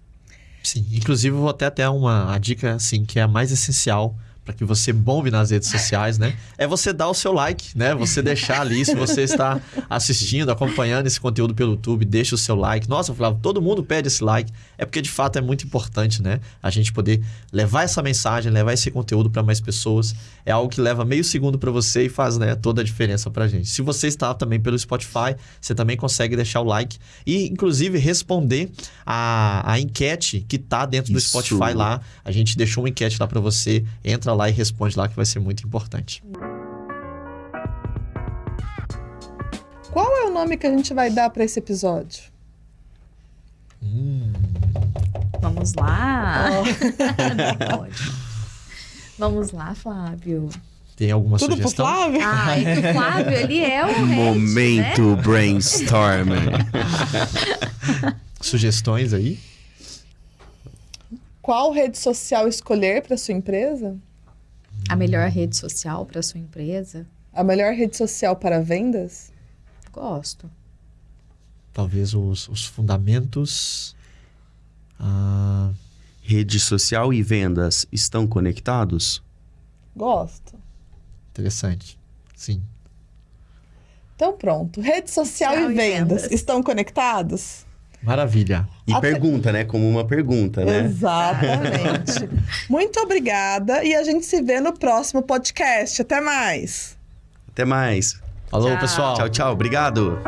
Sim, inclusive eu vou até ter uma a dica assim que é a mais essencial para que você bombe nas redes sociais, né? É você dar o seu like, né? Você deixar ali se você está assistindo, acompanhando esse conteúdo pelo YouTube, deixa o seu like. Nossa, Flávio, todo mundo pede esse like. É porque de fato é muito importante, né? A gente poder levar essa mensagem, levar esse conteúdo para mais pessoas. É algo que leva meio segundo para você e faz, né, toda a diferença pra gente. Se você está também pelo Spotify, você também consegue deixar o like e inclusive responder a, a enquete que tá dentro do Isso. Spotify lá. A gente deixou uma enquete lá para você. Entra lá e responde lá que vai ser muito importante. Qual é o nome que a gente vai dar para esse episódio? Vamos lá. Pode. Vamos lá, Flávio. Tem alguma Tudo pro sugestão? Flávio? Ah, e o Flávio, ele é o head, né? Momento brainstorming. Sugestões aí? Qual rede social escolher para sua empresa? A melhor rede social para sua empresa? A melhor rede social para vendas? Gosto. Talvez os, os fundamentos. Ah, Rede social e vendas estão conectados? Gosto. interessante. Sim. Então pronto. Rede social, Social e e vendas vendas. estão conectados? Maravilha. E Até- pergunta, né? Como uma pergunta, né? Exatamente. Muito obrigada e a gente se vê no próximo podcast. Até mais. Até mais. Falou, Tchau. pessoal. Tchau, tchau. Obrigado.